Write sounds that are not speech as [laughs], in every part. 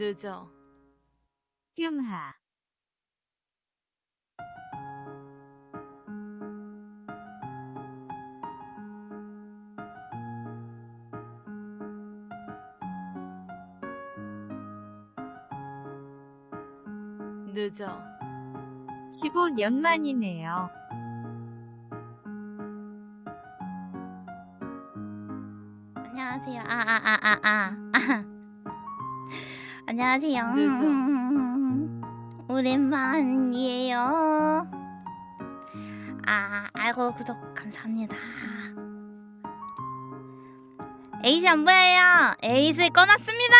늦어. 뀨하 늦어. 15년 만이네요. 안녕하세요. 아, 아, 아, 아, 아. 안녕하세요. 늦어. 오랜만이에요. 아, 아이고, 구독 감사합니다. 에이스 안 보여요. 에이스 꺼놨습니다.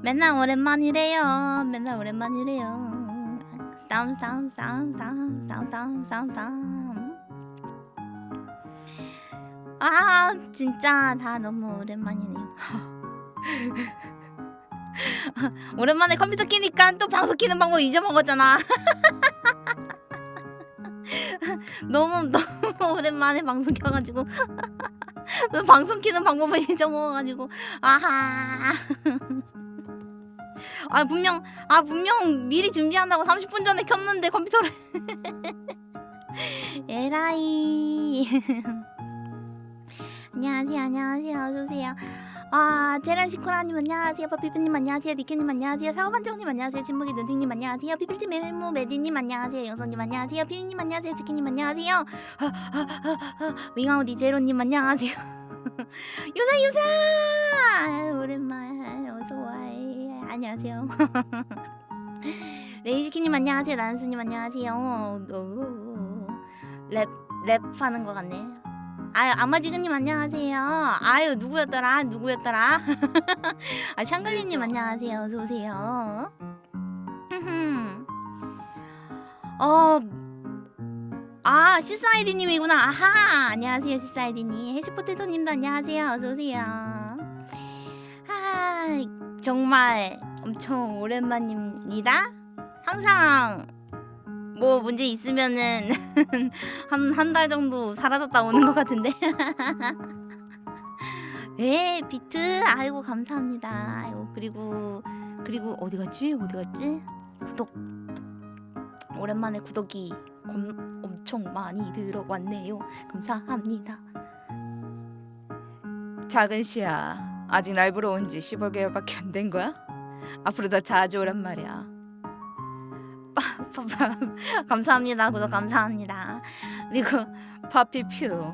[laughs] 맨날 오랜만이래요. 맨날 오랜만이래요. 싸움, 싸움, 싸움, 싸움, 싸움, 싸움, 싸움, 싸움. 아 진짜 다 너무 오랜만이네요. [laughs] [laughs] 오랜만에 컴퓨터 키니까 또 방송 키는 방법 잊어먹었잖아. [laughs] 너무 너무 오랜만에 방송 켜가지고 [laughs] 방송 키는 방법을 잊어먹어가지고 아하. 아 분명 아 분명 미리 준비한다고 30분 전에 켰는데 컴퓨터를 에라이. 안녕하세요, 안녕하세요, 어서 오세요. 아, 테란 시코라님 안녕하세요, 버피프님 안녕하세요, 니케님 안녕하세요, 사고반장님 안녕하세요, 진목이 눈팅님 안녕하세요, 피필팀 메모 메디님 안녕하세요, 영선님 안녕하세요, 피디님 안녕하세요, 지키님 안녕하세요, 아, 아, 아, 아, 윙아웃 이제로님 안녕하세요. [laughs] 유사 유사! 오랜만 어서 와요. 안녕하세요. [laughs] 레이지키님 안녕하세요, 난스님 안녕하세요. 오, 랩 랩하는 것 같네. 아유 아마지근님 안녕하세요. 아유 누구였더라? 누구였더라? [laughs] 아 샹글리님 안녕하세요. 어서 오세요. [laughs] 어. 아 시사이디님이구나. 아하 안녕하세요 시사이디님. 해시포테토님도 안녕하세요. 어서 오세요. 아 정말 엄청 오랜만입니다. 항상 뭐 문제 있으면은 [laughs] 한 한 달 정도 사라졌다 오는 것 같은데. 네 [laughs] 비트 아이고 감사합니다. 아이고 그리고 그리고 어디 갔지 어디 갔지 구독 오랜만에 구독이 검, 엄청 많이 들어왔네요. 감사합니다. 작은 씨야. 아직 날 보러 온 지 15개월밖에 안 된 거야? 앞으로 더 자주 오란 말이야. 감사합니다. 구독 감사합니다. 그리고 파피퓨.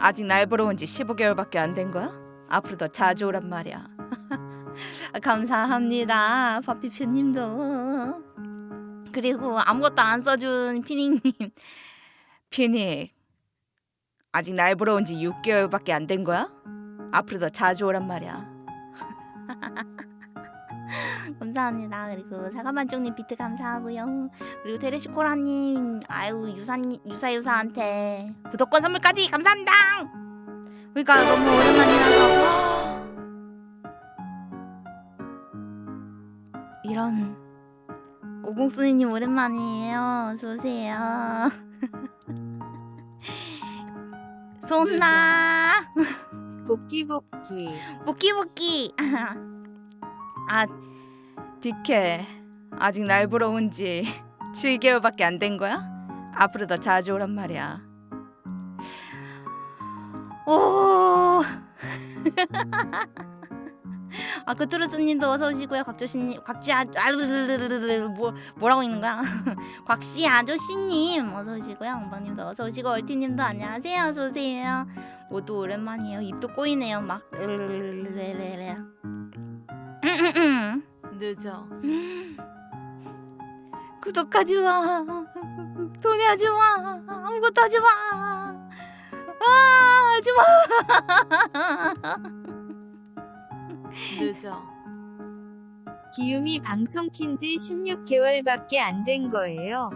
아직 날 보러 온 지 15개월밖에 안 된 거야? 앞으로 더 자주 오란 말이야. [laughs] 감사합니다. 파피퓨님도 그리고 아무것도 안 써준 피닝님 피닉. 아직 날 보러 온 지 6개월밖에 안 된 거야? 앞으로 더 자주 오란 말이야. [laughs] 감사합니다. 그리고 사과반쪽님 비트 감사하고요. 그리고 테레시코라님 아유 유사 유사 유사한테 구독권 선물까지 감사합니다. 그러니까 너무 오랜만이라서 이런 오공순이님 오랜만이에요. 어서 오세요. 손나 복귀 복귀 복귀 복귀. 아, 디케. 아직 날 보러 온 지 7개월밖에 안 된 거야? 앞으로 더 자주 오란 말이야. 오. [laughs] 아 그투르스님도 어서 오시고요. 곽조씨님, 곽지 아, 아, 뭐 뭐라고 있는 거야? [laughs] 곽씨 아저씨님 어서 오시고요. 엉방님도 어서 오시고 얼티님도 안녕하세요. 어서 오세요. 모두 오랜만이에요. 입도 꼬이네요. 막. 늦어. 구독하지 마. 돈해하지 마. 아무것도 하지 마. 아, 하지 마. 늦어. 기욤이 방송 킨지 16개월밖에 안 된 거예요.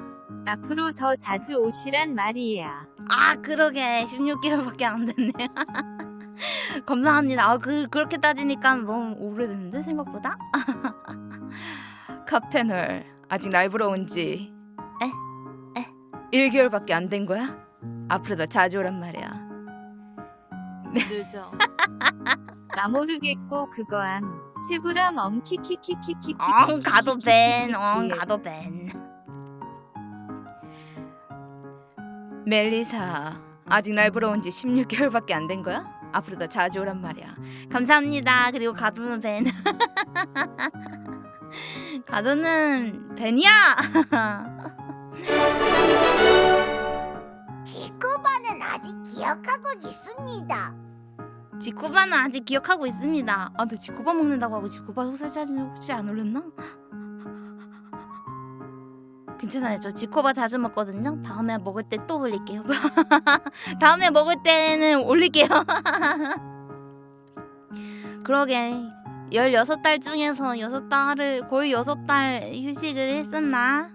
앞으로 더 자주 오시란 말이야. 아, 그러게. 16개월밖에 안 됐네. [laughs] 감사합니다. 아, 그 그렇게 따지니까 너무 오래됐는데 생각보다. [laughs] 카페널. 아직 날 보러 온지 에? 에? 1개월밖에 안 된 거야? 앞으로 더 자주 오란 말이야. 늦어. [laughs] 나 모르겠고 그거함. 체브람 엉키키키키키키. 엉 가도 벤. 엉 가도 벤. 멜리사 아직 날 보러 온 지 16개월밖에 안 된 거야? 앞으로 더 자주 오란 말이야. 감사합니다. 그리고 가도는 벤. [laughs] 가도는 벤이야. [laughs] 지코바는 아직 기억하고 있습니다. 지코바는 아직 기억하고 있습니다. 아, 너 지코바 먹는다고 하고 지코바 소설 사진 혹시 안 올렸나? 괜찮아요. 저 지코바 자주 먹거든요. 다음에 먹을 때 또 올릴게요. [laughs] 다음에 먹을 때는 올릴게요. [laughs] 그러게 16달 중에서 6달을 거의 6달 휴식을 했었나?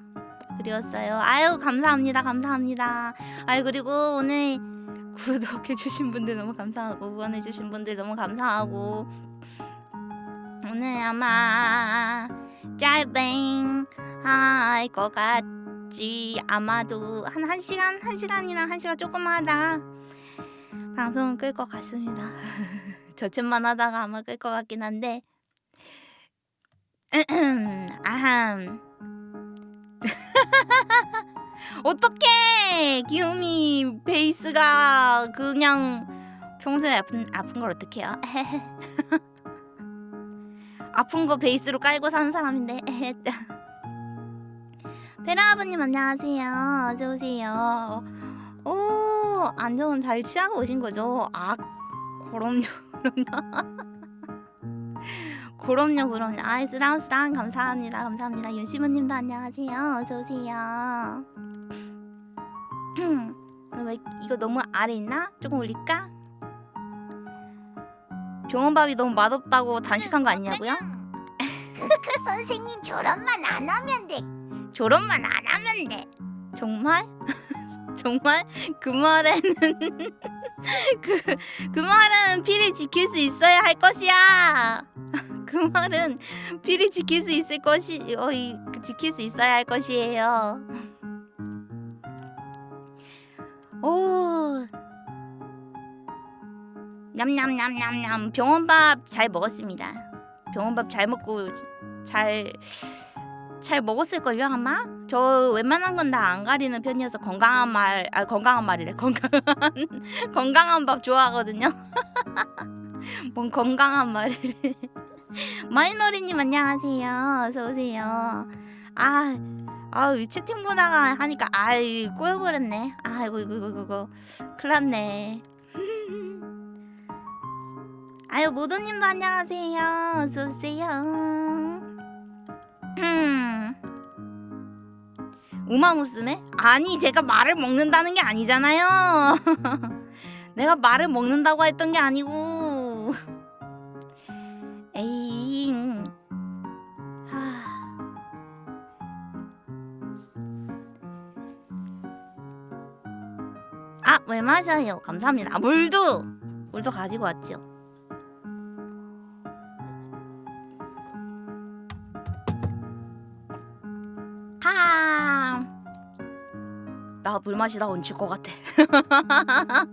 그리웠어요. 아유 감사합니다. 감사합니다. 아유 그리고 오늘 구독해주신 분들 너무 감사하고 후원해주신 분들 너무 감사하고 오늘 아마 짧은 할 것 같지? 아마도 한 1시간 1시간이나 1시간 조금 하다 방송 끌것 같습니다. [laughs] 저쯤만 하다가 아마 끌 것 같긴 한데. [clears throat] 아함. [laughs] 어떡해! 기욤이 베이스가 그냥 평소에 아픈 아픈 걸 어떡해요? [laughs] 아픈 거 베이스로 깔고 사는 사람인데 베라 아버님 안녕하세요. 어서 오세요. 오 안정은 잘 취하고 오신 거죠? 아 그럼요 그럼요. [laughs] 그럼요 그럼요. 아이 쓰당 감사합니다 감사합니다. 윤시모님도 안녕하세요. 어서 오세요. [clears throat] 왜 이거 너무 아래 있나? 조금 올릴까? 병원밥이 너무 맛없다고 단식한 거 아니냐고요? [laughs] 그 선생님 졸업만 안 하면 돼. 졸업만 안 하면 돼. 정말? [laughs] 정말 그 말에는 [laughs] 그, 그 말은 필히 지킬 수 있어야 할 것이야. [laughs] 그 말은 필히 지킬 수 있을 것이 어이 그 지킬 수 있어야 할 것이에요. 오. 냠냠냠냠냠 병원밥 잘 먹었습니다. 병원밥 잘 먹고 잘 잘 먹었을걸요 아마? 저 웬만한 건 다 안 가리는 편이어서 건강한 말, 아 건강한 말이래 건강한 [laughs] 건강한 밥 좋아하거든요. [laughs] 뭔 건강한 말을 [laughs] 마이너리님 안녕하세요. 어서 오세요. 아, 아우 채팅 보다가 하니까 아이 꼬여버렸네. 아이고 이거 이거 이거 큰일났네. 아유 모도님도 안녕하세요. 어서 오세요. 음. 우마무스메? 아니 제가 말을 먹는다는 게 아니잖아요. [laughs] 내가 말을 먹는다고 했던 게 아니고. 에이. 하. 아, 물 마셔요. 감사합니다. 아, 물도 물도 가지고 왔 죠. 하. 나 물 마시다 얹힐 것 같아. [laughs]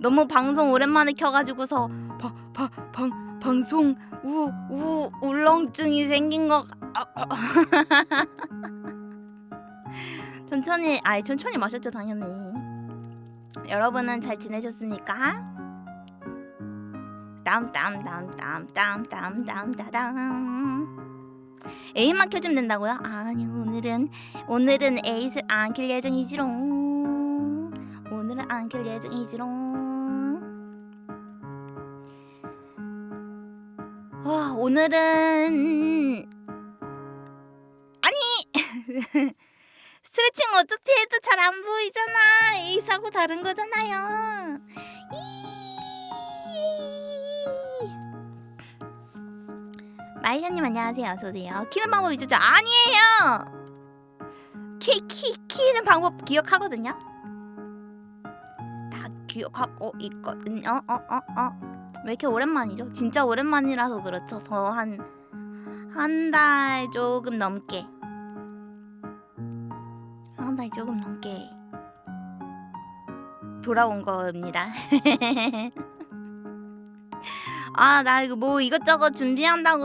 너무 방송 오랜만에 켜가지고서 바, 바, 방, 방송 우, 우 울렁증이 생긴 것. 아, 아. [laughs] 천천히, 아이 천천히 마셨죠 당연히. 여러분은 잘 지내셨습니까? 땀땀땀땀땀땀땀땀 에이만 켜주면 된다고요? 아니 오늘은 오늘은 에잇을 안켤 예정이지롱. 오늘은 안켤 예정이지롱. 와 오늘은 아니! [laughs] 스트레칭 어차피 해도 잘 안 보이잖아. 에잇하고 다른 거잖아요 마이샤님 안녕하세요. 어서오세요. 키는 방법 잊었죠? 아니에요! 키, 키, 키는 방법 기억하거든요? 다 기억하고 있거든요. 어, 어, 어. 왜 이렇게 오랜만이죠? 진짜 오랜만이라서 그렇죠. 저 한 한 달 조금 넘게. 한 달 조금 넘게 돌아온 겁니다 [laughs] 아 나 이거 뭐 이것저것 준비한다고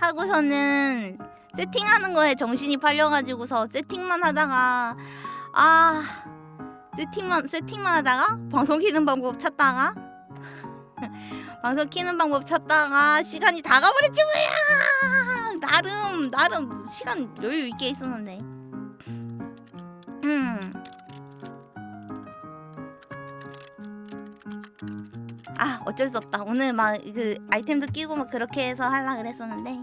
하고서는 세팅하는 거에 정신이 팔려가지고서 세팅만 하다가 아 세팅만 세팅만 하다가 방송 키는 방법 찾다가 [laughs] 방송 키는 방법 찾다가 시간이 다 가버렸지 뭐야 나름 나름 시간 여유 있게 있었는데 음. 아 어쩔 수 없다. 오늘 막 그 아이템도 끼고 막 그렇게 해서 하려 그랬었는데.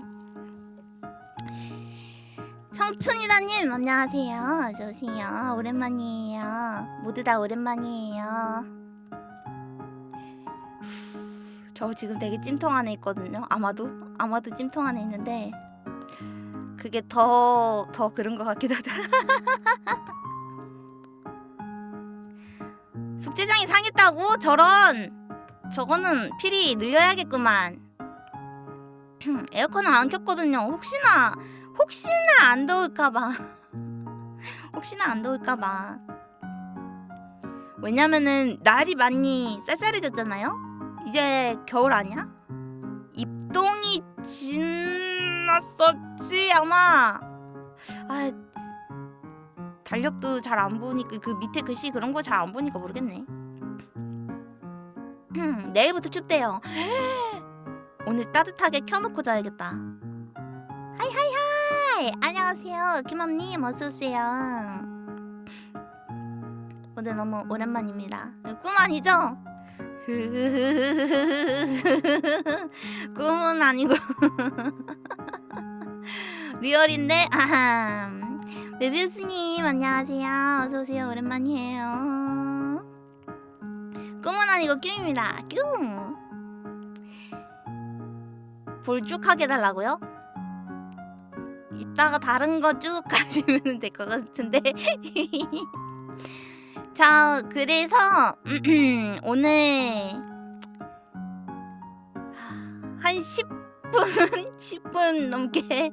청춘이다님 안녕하세요. 어서오세요. 오랜만이에요. 모두 다 오랜만이에요. 저 지금 되게 찜통 안에 있거든요. 아마도? 아마도 찜통 안에 있는데 그게 더더 그런 것 같기도 하다. [laughs] 숙제장이 상했다고? 저런 저거는 필히 늘려야겠구만. [clears throat] 에어컨을 안 켰거든요. 혹시나 혹시나 안 더울까봐. [laughs] 혹시나 안 더울까봐. 왜냐면은 날이 많이 쌀쌀해졌잖아요? 이제 겨울 아니야? 입동이 지났었지 아마. 아 달력도 잘 안 보니까 그 밑에 글씨 그런 거 잘 안 보니까 모르겠네 음, 내일부터 춥대요. [gasps] 오늘 따뜻하게 켜놓고 자야겠다. hi hi hi! 안녕하세요 김맘님. 어서오세요. 오늘 너무 오랜만입니다. 꿈 아니죠? [laughs] 꿈은 아니고. [laughs] real인데? 아함. 메비우스님 안녕하세요. 어서오세요. 오랜만이에요 꿈은 아니고 꿈입니다. 꿈 볼쭉하게 달라고요? 이따가 다른 거 쭉 [laughs] 가시면 될 것 같은데. [laughs] 자 그래서 [clears throat] 오늘 한 10분 10분 [laughs] 넘게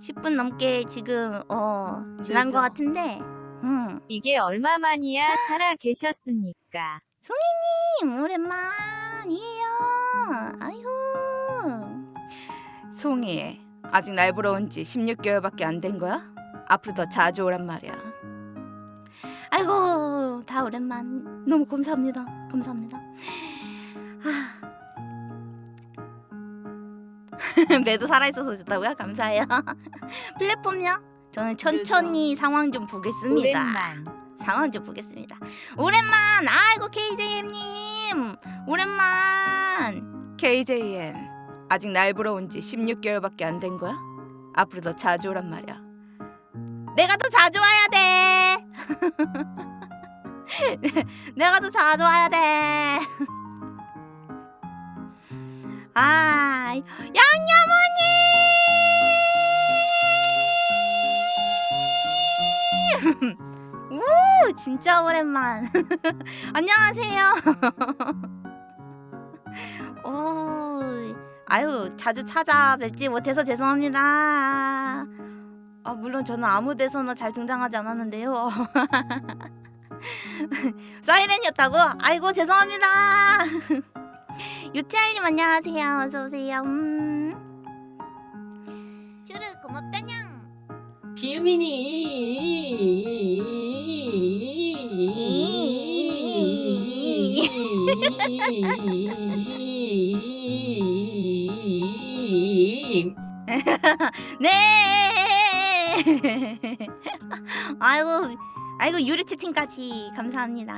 10분 넘게 지금 어 지난 것 같은데 음. 이게 얼마만이야 살아 계셨습니까? 님 오랜만이에요 아유 송이 아직 날 보러 온 지 16개월밖에 안 된 거야? 앞으로 더 자주 오란 말이야. 아이고 다 오랜만 너무 감사합니다 감사합니다 아. [laughs] 매도 살아있어서 좋다고요? 감사해요 [laughs] 플랫폼요? 저는 천천히 상황 좀 보겠습니다. 오랜만. 상황 좀 보겠습니다. 오랜만. 아이고 KJM님. 오랜만. KJM 아직 날 보러 온 지 16개월밖에 안 된 거야? 앞으로 더 자주 오란 말이야. 내가 더 자주 와야 돼. [laughs] 내가 더 자주 와야 돼. [laughs] 아, 양념어 [laughs] 우, 진짜 오랜만. [laughs] 안녕하세요. [laughs] 오, 아유, 자주 찾아뵙지 못해서 죄송합니다. 아, 물론 저는 아무 데서나 잘 등장하지 않았는데요. 사이렌이었다고? 아이고, 죄송합니다. 유티알님 안녕하세요. 어서 오세요. 음. 슈르 고맙다냥. 비유민이 네. [laughs] 아이고, 아이고 유리 채팅까지 감사합니다.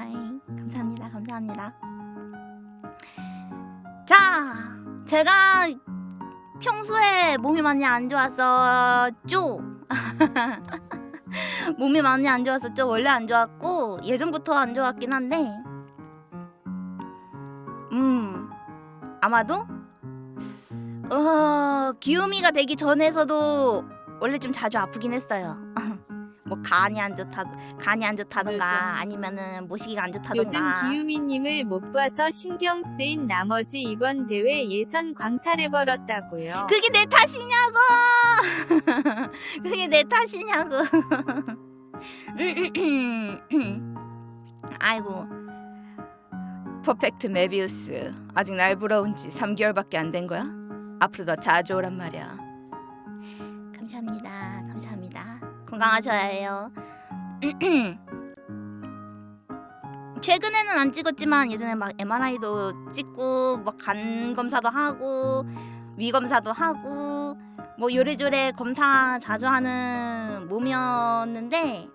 감사합니다. 감사합니다. 자, 제가 평소에 몸이 많이 안 좋았었죠. [laughs] 몸이 많이 안 좋았었죠. 원래 안 좋았고 예전부터 안 좋았긴 한데, 음 아마도 어 기우미가 되기 전에서도 원래 좀 자주 아프긴 했어요. [laughs] 뭐 간이 안 좋다, 간이 안 좋다던가 맞아. 아니면은 모시기가 안 요즘 좋다던가. 기유미님을 못 봐서 신경 쓰인 나머지 이번 대회 예선 광탈해버렸다고요. 그게 내 탓이냐고! [laughs] 그게 내 탓이냐고. [laughs] 아이고. 퍼펙트 메비우스 아직 날온지 3개월밖에 안 된 거야? 앞으로 더 자주 오란 말이야 감사합니다. 감사합니다. 건강하셔야 해요. [clears throat] 최근에는 안 찍었지만 예전에 막 MRI도 찍고 막 간 검사도 하고 위 검사도 하고 뭐 요래조래 검사 자주 하는 몸이었는데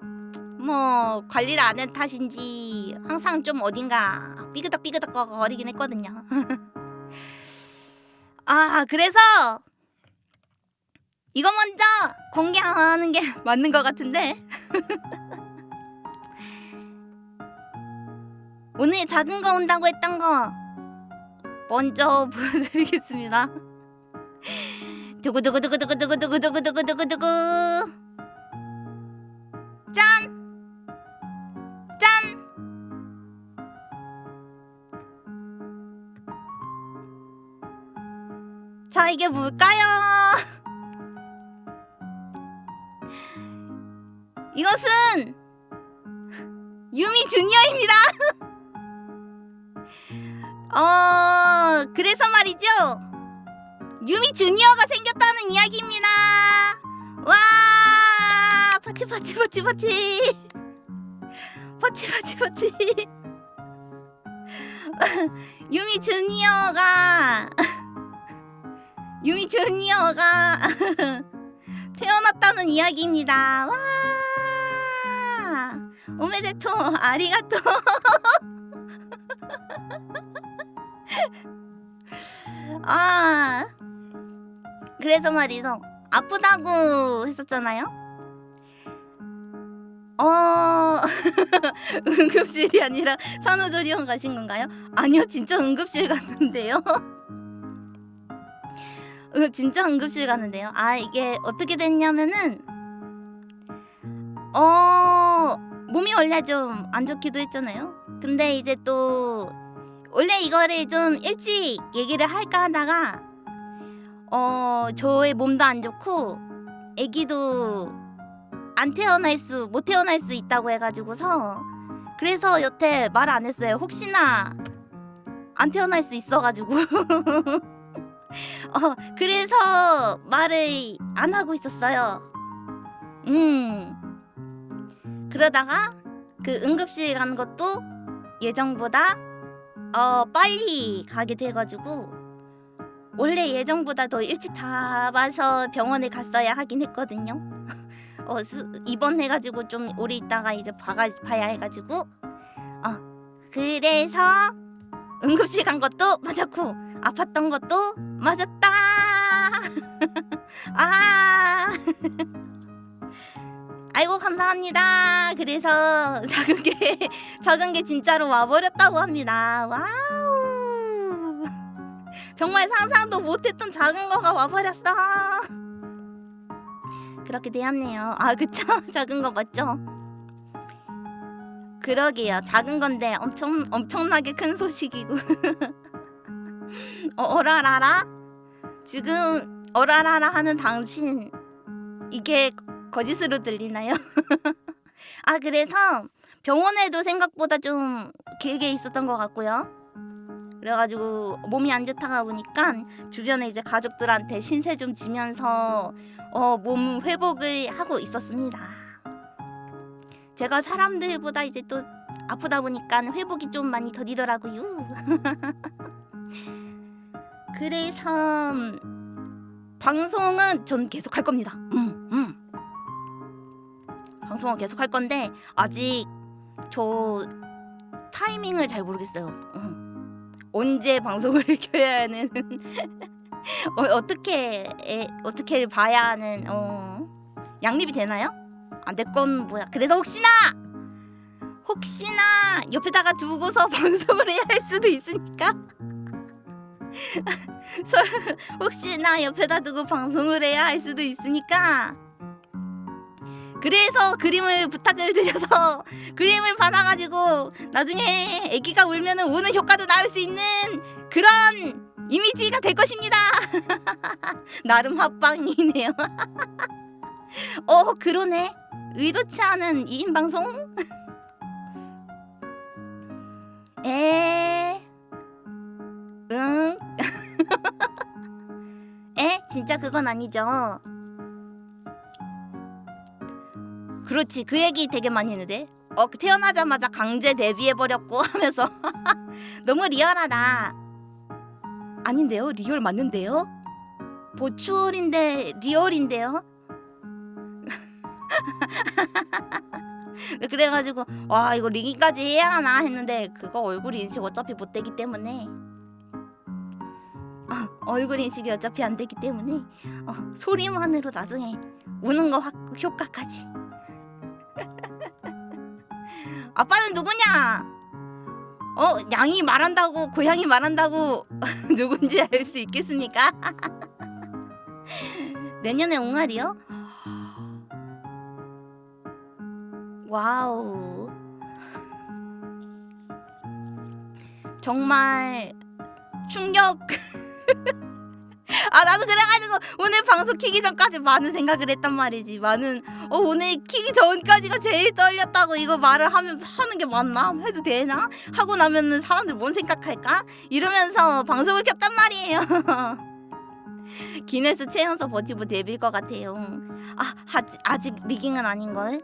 뭐 관리를 안 한 탓인지 항상 좀 어딘가 삐그덕삐그덕 거리긴 했거든요. [laughs] 아 그래서 이거 먼저 공개하는 게 [laughs] 맞는 것 같은데 [laughs] 오늘 작은 거 온다고 했던 거 먼저 보여드리겠습니다 두구두구두구두구두구두구두구두구두구 짠! 짠! 자 이게 뭘까요? 이것은 유미 주니어입니다. [laughs] 어 그래서 말이죠. 유미 주니어가 생겼다는 이야기입니다. 와 ぱち ぱち ぱち ぱち ぱち ぱち ぱち 유미 주니어가 유미 주니어가 [laughs] 태어났다는 이야기입니다. 와 오메데토 아리가토 [laughs] 아 그래서 말이죠 아프다고 했었잖아요 어 [laughs] 응급실이 아니라 산후조리원 가신 건가요? 아니요 진짜 응급실 갔는데요 [laughs] 어, 진짜 응급실 갔는데요 아 이게 어떻게 됐냐면은 어 몸이 원래 좀 안 좋기도 했잖아요. 근데 이제 또 원래 이거를 좀 일찍 얘기를 할까 하다가 어 저의 몸도 안 좋고 아기도 안 태어날 수 못 태어날 수 있다고 해가지고서 그래서 여태 말 안 했어요. 혹시나 안 태어날 수 있어가지고 [laughs] 어 그래서 말을 안 하고 있었어요. 음. 그러다가 그 응급실 간 것도 예정보다 어 빨리 가게 돼가지고 원래 예정보다 더 일찍 잡아서 병원에 갔어야 하긴 했거든요. [laughs] 어 수, 입원해가지고 좀 오래 있다가 이제 봐가 봐야 해가지고 어 그래서 응급실 간 것도 맞았고 아팠던 것도 맞았다. [laughs] 아. [laughs] 아이고 감사합니다. 그래서 작은 게 작은 게 진짜로 와버렸다고 합니다. wow. 정말 상상도 못했던 작은 거가 와버렸어. 그렇게 되었네요. 아 그쵸? [laughs] 작은 거 맞죠? 그러게요. 작은 건데 엄청 엄청나게 큰 소식이고. [laughs] 어, 어라라라? 지금 어라라라 하는 당신 이게 거짓으로 들리나요? [laughs] 아 그래서 병원에도 생각보다 좀 길게 있었던 것 같고요. 그래가지고 몸이 안 좋다가 보니까 주변에 이제 가족들한테 신세 좀 지면서 어, 몸 회복을 하고 있었습니다. 제가 사람들보다 이제 또 아프다 보니까 회복이 좀 많이 더디더라고요. [laughs] 그래서 방송은 전 계속 할 겁니다. 음, 음. 방송은 계속 할 건데 아직 저 타이밍을 잘 모르겠어요. 음. 언제 방송을 [laughs] 켜야 하는. [laughs] 어, 어떻게 에, 어떻게 봐야 하는 어. 양립이 되나요? 아 내 건 뭐야? 그래서 혹시나! 혹시나 옆에다가 두고서 [laughs] 방송을 해야 할 수도 있으니까. 서- 혹시나 옆에다 두고 방송을 해야 할 수도 있으니까 그래서 그림을 부탁을 드려서 [laughs] 그림을 받아가지고 나중에 애기가 울면 우는 효과도 나올 수 있는 그런 이미지가 될 것입니다 [laughs] 나름 합방이네요 [laughs] 어 그러네 의도치 않은 2인 방송? 에... 응? 에? 진짜 그건 아니죠 그렇지. 그 얘기 되게 많이 했는데. 어 태어나자마자 강제 데뷔해 버렸고 [laughs] 하면서. [laughs] 너무 리얼하다. 아닌데요? 리얼 맞는데요? 보추얼인데 리얼인데요? [laughs] 그래가지고 와 이거 리기까지 해야 하나 했는데 그거 얼굴 인식 어차피 못 되기 때문에. 어, 얼굴 인식이 어차피 안 되기 때문에. 어, 소리만으로 나중에 우는 거 확, 효과까지 아빠는 누구냐? 어 양이 말한다고 고양이 말한다고 [laughs] 누군지 알 수 있겠습니까? [laughs] 내년에 옹알이요? wow 정말 충격 [laughs] [laughs] 아 나도 그래가지고 오늘 방송 키기 전까지 많은 생각을 했단 말이지. 많은 어 오늘 키기 전까지가 제일 떨렸다고 이거 말을 하면 하는 게 맞나? 해도 되나? 하고 나면은 사람들 뭔 생각할까? 이러면서 방송을 켰단 말이에요. [laughs] 기네스 최연소 버튜버 데뷔일 것 같아요. 아 아직, 아직 리깅은 아닌걸?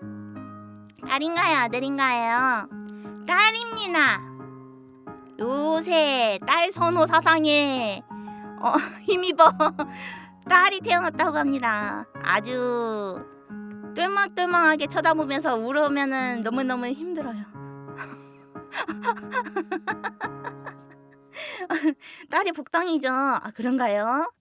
딸인가요? 아들인가요? 딸입니다. 요새 딸 선호 사상에 어, [laughs] 힘입어 딸이 태어났다고 합니다. 아주 똘망똘망하게 쳐다보면서 울으면은 너무너무 힘들어요. [laughs] 딸이 복당이죠. 아 그런가요?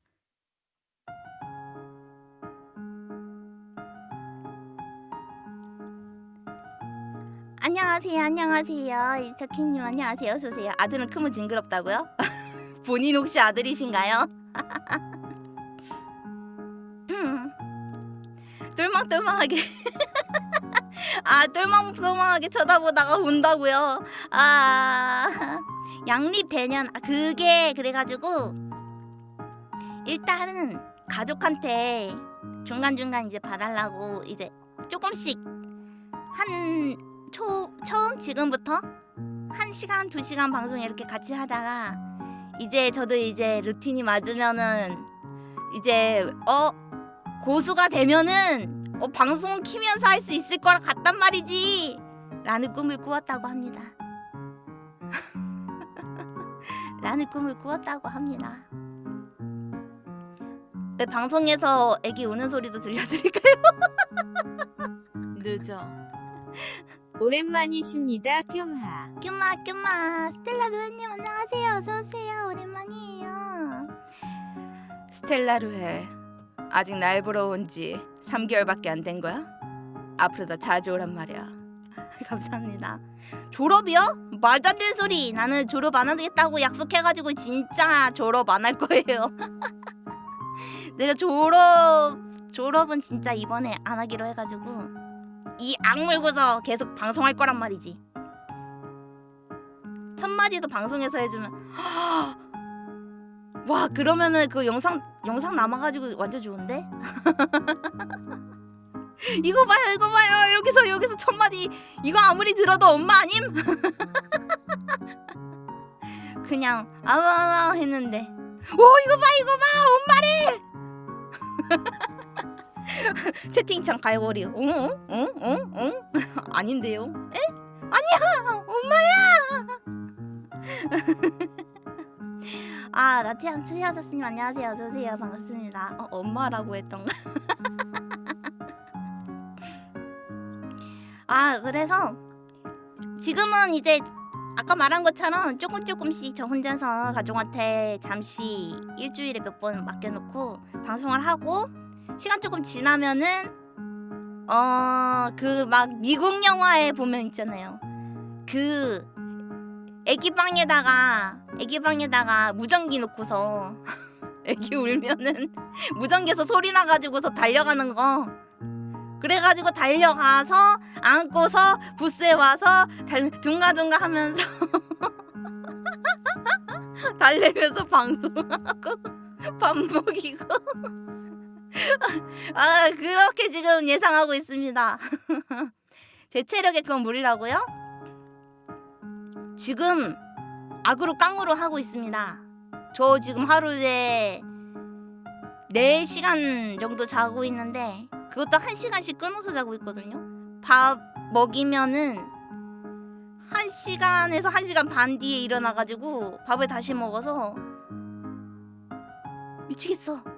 안녕하세요, 안녕하세요. 이석희님 안녕하세요. 어서 오세요. 아들은 크면 징그럽다고요? [laughs] 본인 혹시 아들이신가요? [laughs] 음. 똘망똘망하게 [laughs] 아 똘망똘망하게 쳐다보다가 운다고요. 아 양립 대년 아, 그게 그래가지고 일단은 가족한테 중간 중간 이제 봐달라고 이제 조금씩 한 초 처음 지금부터 한 시간 두 시간 방송 이렇게 같이 하다가 이제 저도 이제 루틴이 맞으면은 이제 어? 고수가 되면은 어 방송 키면서 할 수 있을 거라 같단 말이지! 라는 꿈을 꾸었다고 합니다. [laughs] 라는 꿈을 꾸었다고 합니다. 네, 방송에서 애기 우는 소리도 들려드릴까요? [laughs] 늦어 오랜만이십니다. 뼐하. 뀨마 뀨마 스텔라 노예님 안녕하세요 어서오세요 오랜만이에요 스텔라 루헬 아직 날 보러 온 지 3개월밖에 안 된 거야? 앞으로 더 자주 오란 말이야. [laughs] 감사합니다 졸업이요? 말도 안 되는 소리 나는 졸업 안 하겠다고 약속해가지고 진짜 졸업 안 할 거예요 [laughs] 내가 졸업 졸업은 진짜 이번에 안 하기로 해가지고 이 악물고서 계속 방송할 거란 말이지. 첫 마디도 방송에서 해주면 와 그러면은 그 영상 영상 남아가지고 완전 좋은데? [laughs] 이거 봐요 이거 봐요. 여기서 여기서 첫 마디. 이거 아무리 들어도 엄마 아님? [laughs] 그냥 아와와 했는데 오 이거 봐 이거 봐. 엄마래 [laughs] [laughs] 채팅창 갈고리. 응 응 응 응 [laughs] 아닌데요? 에? 아니야! 엄마야! [laughs] 아 나태양 추희 아저씨님 안녕하세요. 어서오세요. 반갑습니다. 어, 엄마라고 했던가 아 그래서 지금은 이제 아까 말한 것처럼 조금 조금씩 저 혼자서 가족한테 잠시 일주일에 몇 번 맡겨놓고 방송을 하고 시간 조금 지나면은 어 그 막 미국 영화에 보면 있잖아요. 그 애기 방에다가 애기 방에다가 무전기 놓고서 [laughs] 애기 울면은 [laughs] 무전기에서 소리 나가지고서 달려가는 거. 그래가지고 달려가서 안고서 부스에 와서 달, 둥가둥가 하면서 [laughs] 달래면서 방송하고 밥 먹이고 [laughs] 아 그렇게 지금 예상하고 있습니다 [laughs] 제 체력에 그건 무리라고요? 지금 악으로 깡으로 하고 있습니다 저 지금 하루에 4시간 정도 자고 있는데 그것도 1시간씩 끊어서 자고 있거든요. 밥 먹이면은 1시간에서 1시간 반 뒤에 일어나 가지고 밥을 다시 먹어서 미치겠어.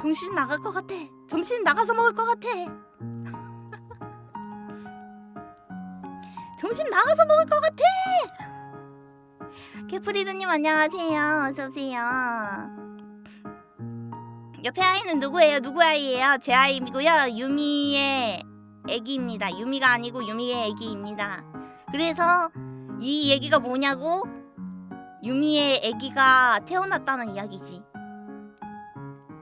정신 나갈 것 같아. 정신 나가서 먹을 것 같아. 정신 나가서 먹을 것 같아. 개프리드님 안녕하세요. 어서 오세요. 옆에 아이는 누구예요? 누구 아이예요? 제 아이고요. 유미의 애기입니다. 유미가 아니고 유미의 애기입니다. 그래서 이 얘기가 뭐냐고? 유미의 애기가 태어났다는 이야기지.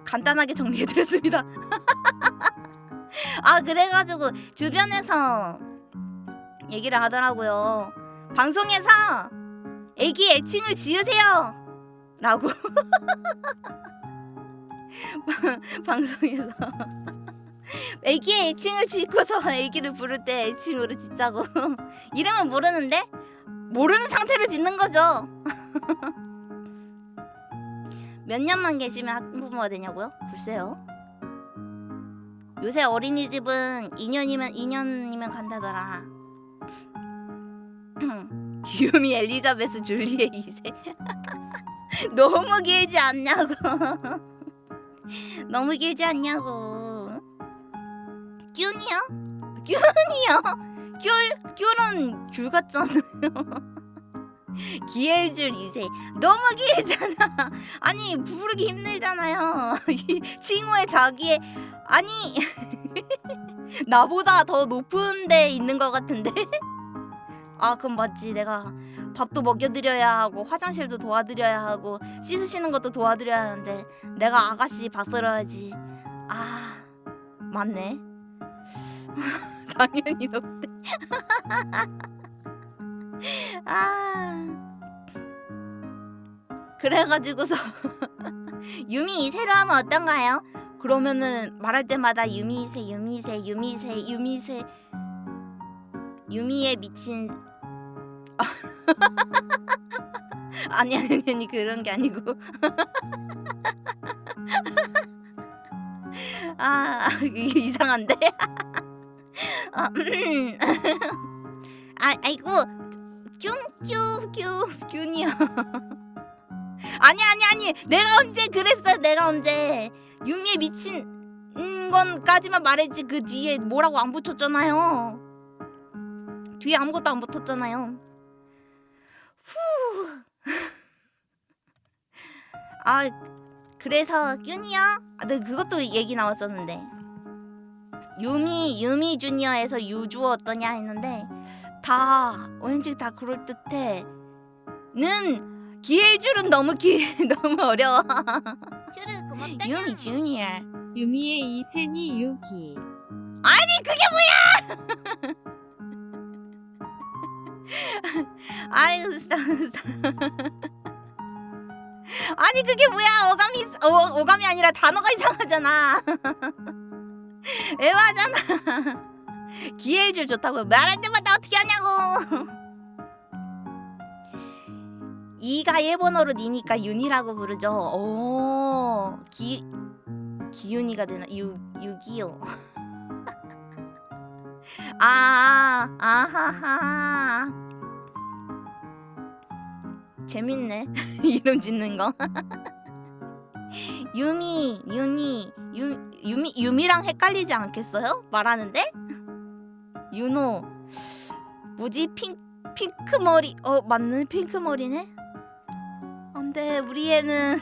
간단하게 정리해드렸습니다. [laughs] 아 그래가지고 주변에서 얘기를 하더라고요. 방송에서 애기 애칭을 지으세요. 라고 [laughs] 방송에서 [laughs] 애기의 애칭을 짓고서 애기를 부를 때 애칭으로 짓자고 이름은 모르는데 모르는 상태로 짓는 거죠. 몇 년만 계시면 학부모가 되냐고요? 글쎄요. 요새 어린이집은 2년이면 2년이면 간다더라. [clears throat] 기욤이 엘리자베스 줄리의 2세. [laughs] 너무 길지 않냐고. [laughs] 너무 길지 않냐고. 뀨니요? 뀨니요? 귤 귤은 귤 같잖아요. [laughs] 기엘줄 2세 너무 길잖아. [laughs] 아니 부르기 힘들잖아요. [laughs] 이 칭호의 자기의 아니 [laughs] 나보다 더 높은 데 있는 것 같은데. 아 그럼 맞지 내가 밥도 먹여드려야 하고 화장실도 도와드려야 하고 씻으시는 것도 도와드려야 하는데 내가 아가씨 봤어야지 아 맞네 당연히 높대 아. 그래가지고서 [laughs] 유미 2세로 하면 어떤가요? 그러면은 말할 때마다 유미 2세 유미 2세 유미 2세 유미 2세 유미에 미친. [laughs] 아니 아니 아니 그런 게 아니고. [laughs] 아 이상한데? 아, 음. 아 아이고 뀨뀨뀨 뀨니요 [laughs] 아니 아니 아니. 내가 언제 그랬어? 내가 언제? 유미에 미친 음, 건까지만 말했지. 그 뒤에 뭐라고 안 붙였잖아요. 뒤에 아무것도 안 붙었잖아요. 후. [laughs] 아 그래서 뀨니야? 아, 네 그것도 얘기 나왔었는데. 유미 유미 주니어에서 유주 어떠냐 했는데 다 왠지 다 그럴 듯해. 는 기엘줄은 너무 기 [laughs] 너무 어려워. 줄은 고맙다. 유미 주니어. 유미의 2세니 유기. 아니 그게 뭐야? 아이고 진짜 진짜. 아니 그게 뭐야 어감이 어, 어감이 아니라 단어가 이상하잖아 [laughs] 애화잖아 기회줄 좋다고 말할 때마다 어떻게 하냐고 [laughs] 이가 일본어로 니니까 윤이라고 부르죠 오 기 기윤이가 되나 유 유기요 [laughs] 아, 아하하. 재밌네. [laughs] 이름 짓는 거. 유미, 유니, 유, 유미, 유미랑 헷갈리지 않겠어요? 말하는데? 윤호. 뭐지? 핑, 핑크 머리. 어, 맞네. 핑크 머리네. 안돼. 우리 애는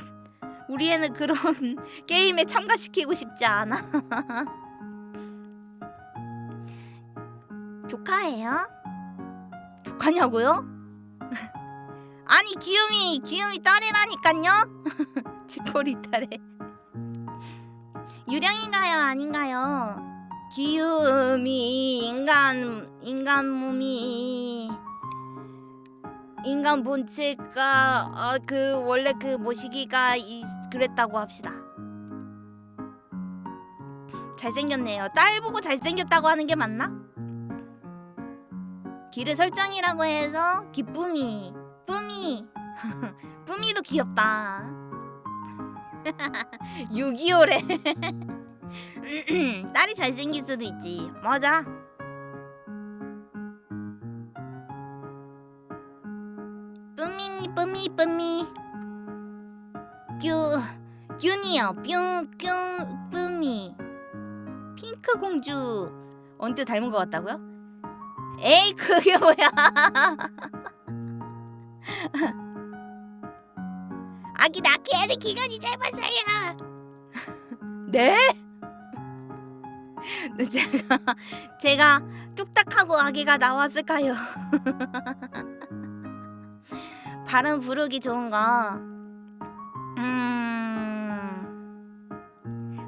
우리 애는 그런 [laughs] 게임에 참가시키고 싶지 않아. [laughs] 조카예요? 조카냐고요? [laughs] 아니 기욤이 기욤이 딸이라니깐요? 치코리 딸에 유령인가요 아닌가요? 기욤이 인간 인간 몸이 인간 본체가 어, 그 원래 그 모시기가 이, 그랬다고 합시다. 잘생겼네요. 딸 보고 잘생겼다고 하는 게 맞나? 길의 설정이라고 해서 기쁨이 뿌미 뿌미도 [laughs] 귀엽다 [laughs] 6.25래 [laughs] [clears throat] 딸이 잘생길 수도 있지. 맞아. 뿜미 뿜미 뿜미 뀨 뀨니요. 뿅뿅 뿜미 핑크 공주. 언제 닮은 것 같다고요? 에이 그게 뭐야? [laughs] 아기 낳기 에는 기간이 짧아서야. [laughs] 네? 네, 제가 [laughs] 제가 뚝딱하고 아기가 나왔을까요? [laughs] 발음 부르기 좋은 거. 음...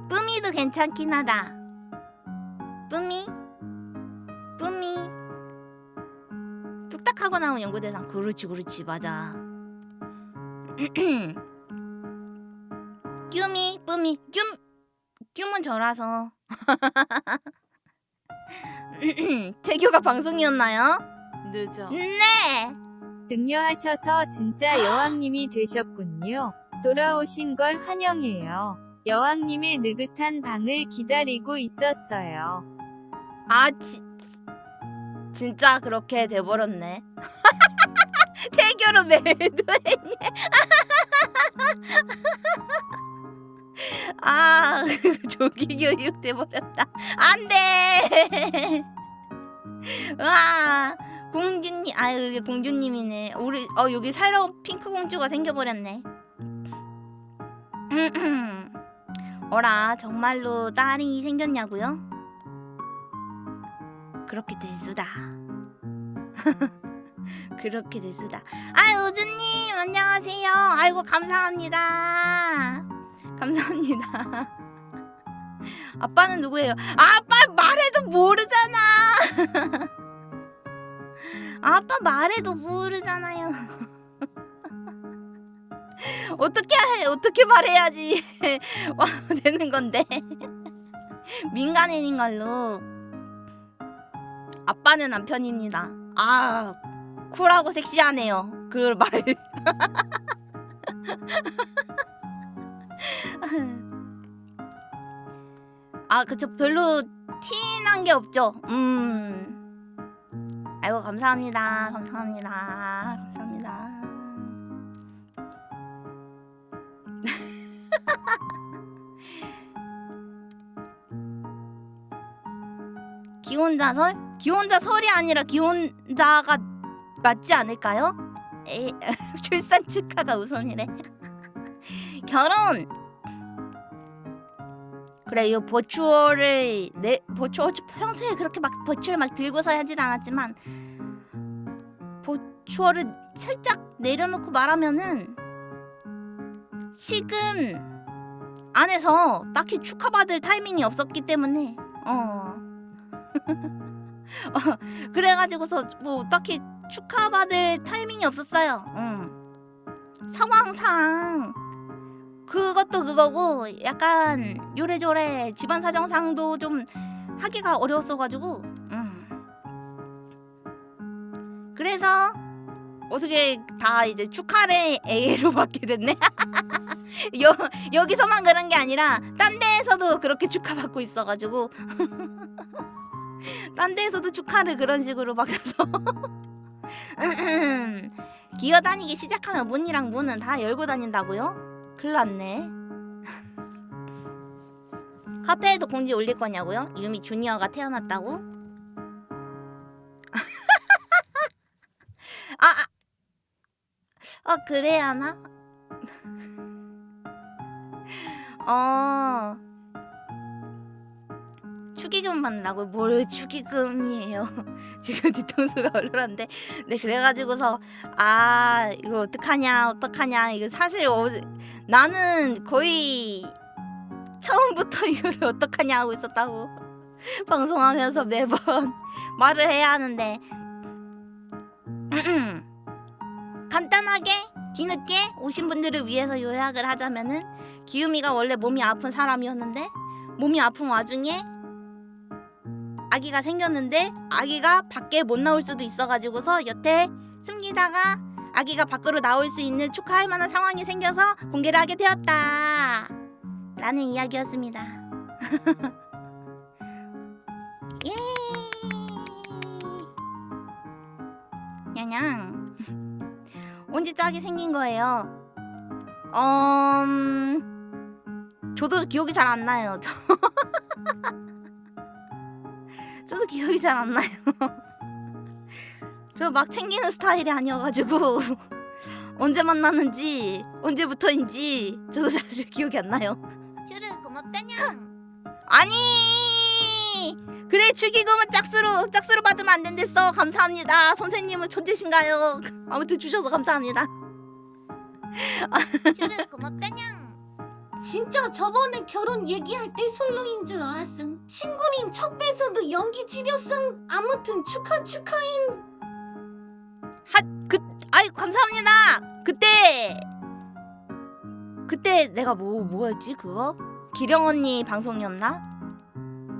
뿌미도 괜찮긴 하다. 뿌미? 뿌미 뚝딱하고 나온 연구 대상. 그렇지 그렇지. 맞아. [clears throat] 뀨미 뿌미 뀨 뀨은 저라서 [laughs] 태교가 방송이었나요? 늦어. 네 등려하셔서 진짜 [gasps] 여왕님이 되셨군요. 돌아오신 걸 환영해요. 여왕님의 느긋한 방을 기다리고 있었어요. 아 지, 진짜 그렇게 돼버렸네 [laughs] 태교로 매도했네 [laughs] 아 [laughs] 조기 교육 돼버렸다 안돼 [laughs] 와 공주님 아유 이게 공주님이네 우리 어 여기 새로운 핑크 공주가 생겨버렸네 [clears throat] 어라 정말로 딸이 생겼냐고요? 그렇게 될 수다. [laughs] 그렇게 될 수다. 아 우주님 안녕하세요. 아이고 감사합니다. 감사합니다. 아빠는 누구예요? 아빠 말해도 모르잖아. 아빠 말해도 모르잖아요. 어떻게 해? 어떻게 말해야지 와 되는 건데 민간인인 걸로. 아빠는 남편입니다. 아 쿨하고 섹시하네요. 그 말. [laughs] 아 그쵸 별로 티난 게 없죠. 음. 아이고 감사합니다. 감사합니다. 감사합니다. [laughs] 기혼자 설? 기혼자 설이 아니라 기혼자가 맞지 않을까요? 에, [laughs] 출산 축하가 우선이래. 결혼. 그래 이 버추얼을 내 버추얼 평소에 그렇게 막 버추얼 막 들고서 하진 않았지만 버추얼을 살짝 내려놓고 말하면은 식은 안에서 딱히 축하받을 타이밍이 없었기 때문에 어. [laughs] 어, 그래가지고서 뭐 딱히 축하받을 타이밍이 없었어요. 응. 상황상 그것도 그거고 약간 요래조래 집안 사정상도 좀 하기가 어려웠어가지고 응. 그래서 어떻게 다 이제 축하를 A로 받게 됐네. [laughs] 여, 여기서만 그런 게 아니라 딴 데에서도 그렇게 축하받고 있어가지고 [laughs] 딴 데에서도 축하를 그런 식으로 받아서 [laughs] 기어다니기 시작하면 문이랑 문은 다 열고 다닌다고요? 큰일 났네 [laughs] 카페에도 공지 올릴 거냐고요? 유미 주니어가 태어났다고? [laughs] 아, 아, 아 그래야 하나? [laughs] 어 축의금 받는다고 뭘 축의금이에요. [laughs] 지금 뒤통수가 얼얼한데. 네 그래가지고서 아 이거 어떡하냐 어떡하냐. 이거 사실 어, 나는 거의 처음부터 [laughs] 이거를 어떡하냐 하고 있었다고 [laughs] 방송하면서 매번 말을 해야 하는데. [clears throat] 간단하게 뒤늦게 오신 분들을 위해서 요약을 하자면은 기우미가 원래 몸이 아픈 사람이었는데 몸이 아픈 와중에 아기가 생겼는데 아기가 밖에 못 나올 수도 있어가지고서 여태 숨기다가 아기가 밖으로 나올 수 있는 축하할 만한 상황이 생겨서 공개를 하게 되었다. 라는 이야기였습니다. [laughs] 예. 냐냥. 언제 짝이 생긴 거예요? 음, 저도 기억이 잘 안 나요. 저... [laughs] 저도 기억이 잘 안 나요. [laughs] 저 막 챙기는 스타일이 아니어가지고 [laughs] 언제 만났는지 언제부터인지 저도 사실 [laughs] 기억이 안 나요. 쭈르 고맙다냥. 아니 그래 축의금은 짝수로 짝수로 받으면 안 된댔어 감사합니다 선생님은 천재신가요 아무튼 주셔서 감사합니다 쭈르 고맙다냥. 진짜 저번에 결혼 얘기할 때 솔로인 줄 알았음. 친구린 척배서도 연기 지렸음. 아무튼 축하 축하인. 그 아이 감사합니다 그때 그때 내가 뭐 뭐였지 그거 기령 언니 방송이었나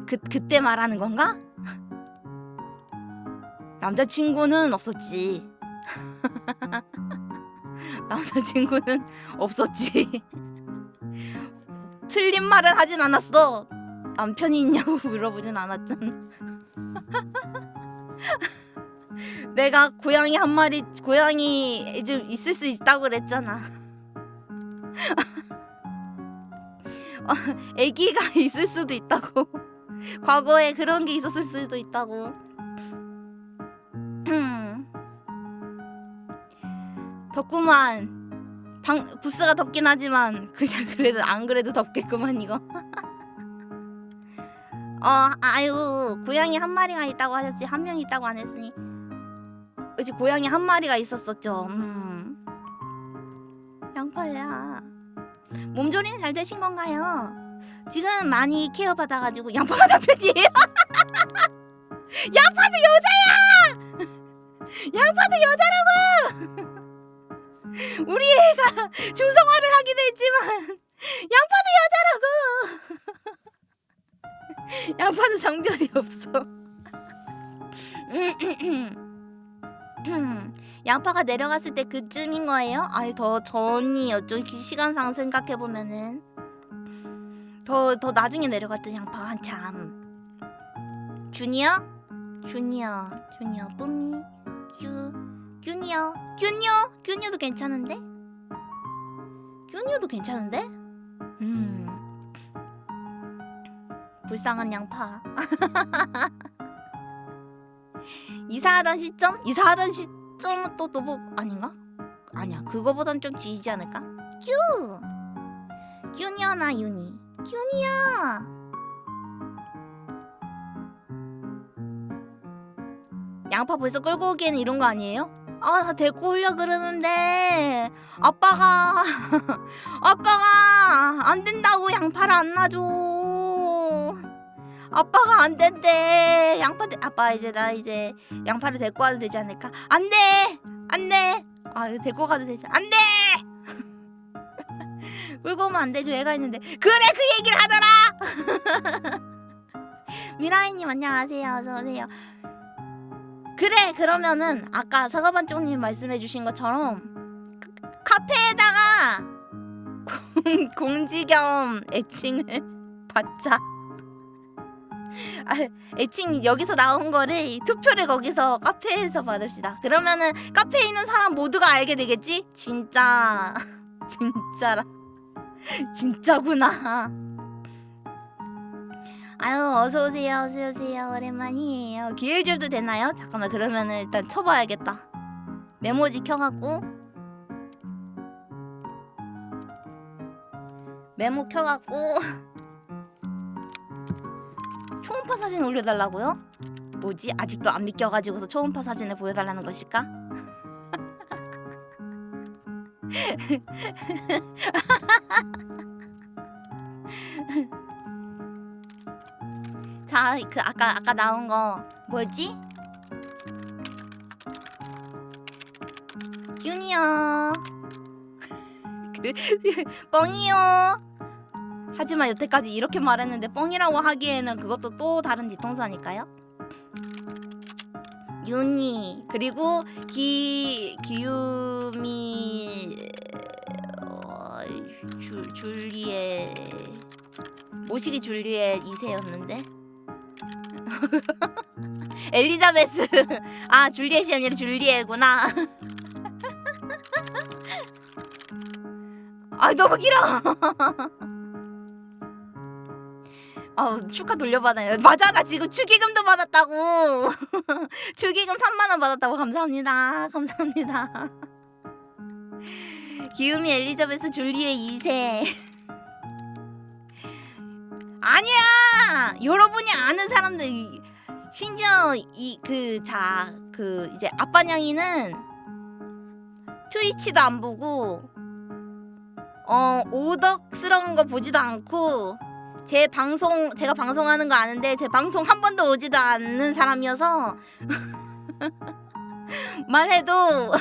그 그때 말하는 건가 [laughs] 남자친구는 없었지 [laughs] 남자친구는 없었지 [laughs] 틀린 말은 하진 않았어 남편이 있냐고 [laughs] 물어보진 않았잖아 [laughs] 내가 고양이 한 마리 고양이 이제 있을 수 있다고 그랬잖아. 어, [laughs] 아기가 있을 수도 있다고. 과거에 그런 게 있었을 수도 있다고. [clears throat] 덥구만. 방 부스가 덥긴 하지만 그냥 [laughs] 그래도 안 그래도 덥겠구만 이거. [laughs] 어 아유 고양이 한 마리가 있다고 하셨지 한 명 있다고 안 했으니 그치 고양이 한 마리가 있었었죠. 음. 양파야. 몸조리는 잘 되신 건가요? 지금 많이 케어 받아가지고 양파가 남편이에요. [laughs] 양파도 여자야. 양파도 여자라고. 우리 애가 중성화를 하기도 했지만 양파도 여자라고. [laughs] 양파는 성별이 없어. [laughs] 양파가 내려갔을 때 그쯤인 거예요? 아니 더 전이었죠. 기- 시간상 생각해 보면은 더 더 나중에 내려갔죠. 양파가 한참. 주니어, 주니어, 주니어, 뿜미, 규, 균이요, 균이요, 균이도 괜찮은데? 균이도 괜찮은데? 음, 불쌍한 양파. [laughs] 이사하던 시점? 이사하던 시점은 또 너무 아닌가? 아니야 그거보단 좀 뒤지 않을까? 큐! 큐니어나 유니 큐니어 양파 벌써 끌고 오기에는 이런 거 아니에요? 아, 나 데리고 오려 그러는데 아빠가 [laughs] 아빠가 안 된다고 양파를 안 놔줘. 아빠가 안 된대. 양파 데, 아빠 이제 나 이제 양파를 데리고 와도 되지 않을까? 안 돼. 안 돼. 아, 이거 데리고 가도 되지. 안 돼. [laughs] 끌고 오면 안 되죠. 애가 있는데. 그래 그 얘기를 하더라. [laughs] 미라이님 안녕하세요. 어서 오세요. 그래 그러면은 아까 사과반쪽님 말씀해주신 것처럼 그- 카페에다가 공, 공지 겸 애칭을 [laughs] 받자. 아, 애칭 여기서 나온 거를 투표를 거기서 카페에서 받읍시다. 그러면은 카페에 있는 사람 모두가 알게 되겠지? 진짜 [laughs] 진짜라 진짜구나. 아유 어서 오세요 어서 오세요 오랜만이에요 기일줄도 되나요? 잠깐만 그러면은 일단 쳐봐야겠다 메모지 켜갖고 메모 켜갖고 [laughs] 초음파 사진 올려달라고요? 뭐지 아직도 안 믿겨가지고서 초음파 사진을 보여달라는 것일까? [laughs] 자, 그 아까 아까 나온 거 뭐지? 균이요. [laughs] 그 [laughs] 뻥이요. 하지만 여태까지 이렇게 말했는데 뻥이라고 하기에는 그것도 또 다른 뒤통수 아닐까요? 윤희 그리고 기 기유미 어, 줄 줄리에 모시기 줄리에 2세였는데 [laughs] 엘리자베스. [laughs] 아 줄리엣이 아니라 줄리에구나. [laughs] 아 너무 길어. 아 축하 돌려받아요. 맞아 나 지금 축의금도 받았다고. 축의금 3만 원 받았다고. 감사합니다. 감사합니다. 기우미 엘리자베스 줄리에 2세 아니야 여러분이 아는 사람들 이- 심지어 이 그 자 그 이제 아빠냥이는 트위치도 안 보고 어 오덕스러운 거 보지도 않고 제 방송 제가 방송하는 거 아는데 제 방송 한 번도 오지도 않는 사람이어서 [laughs] 말해도 [laughs]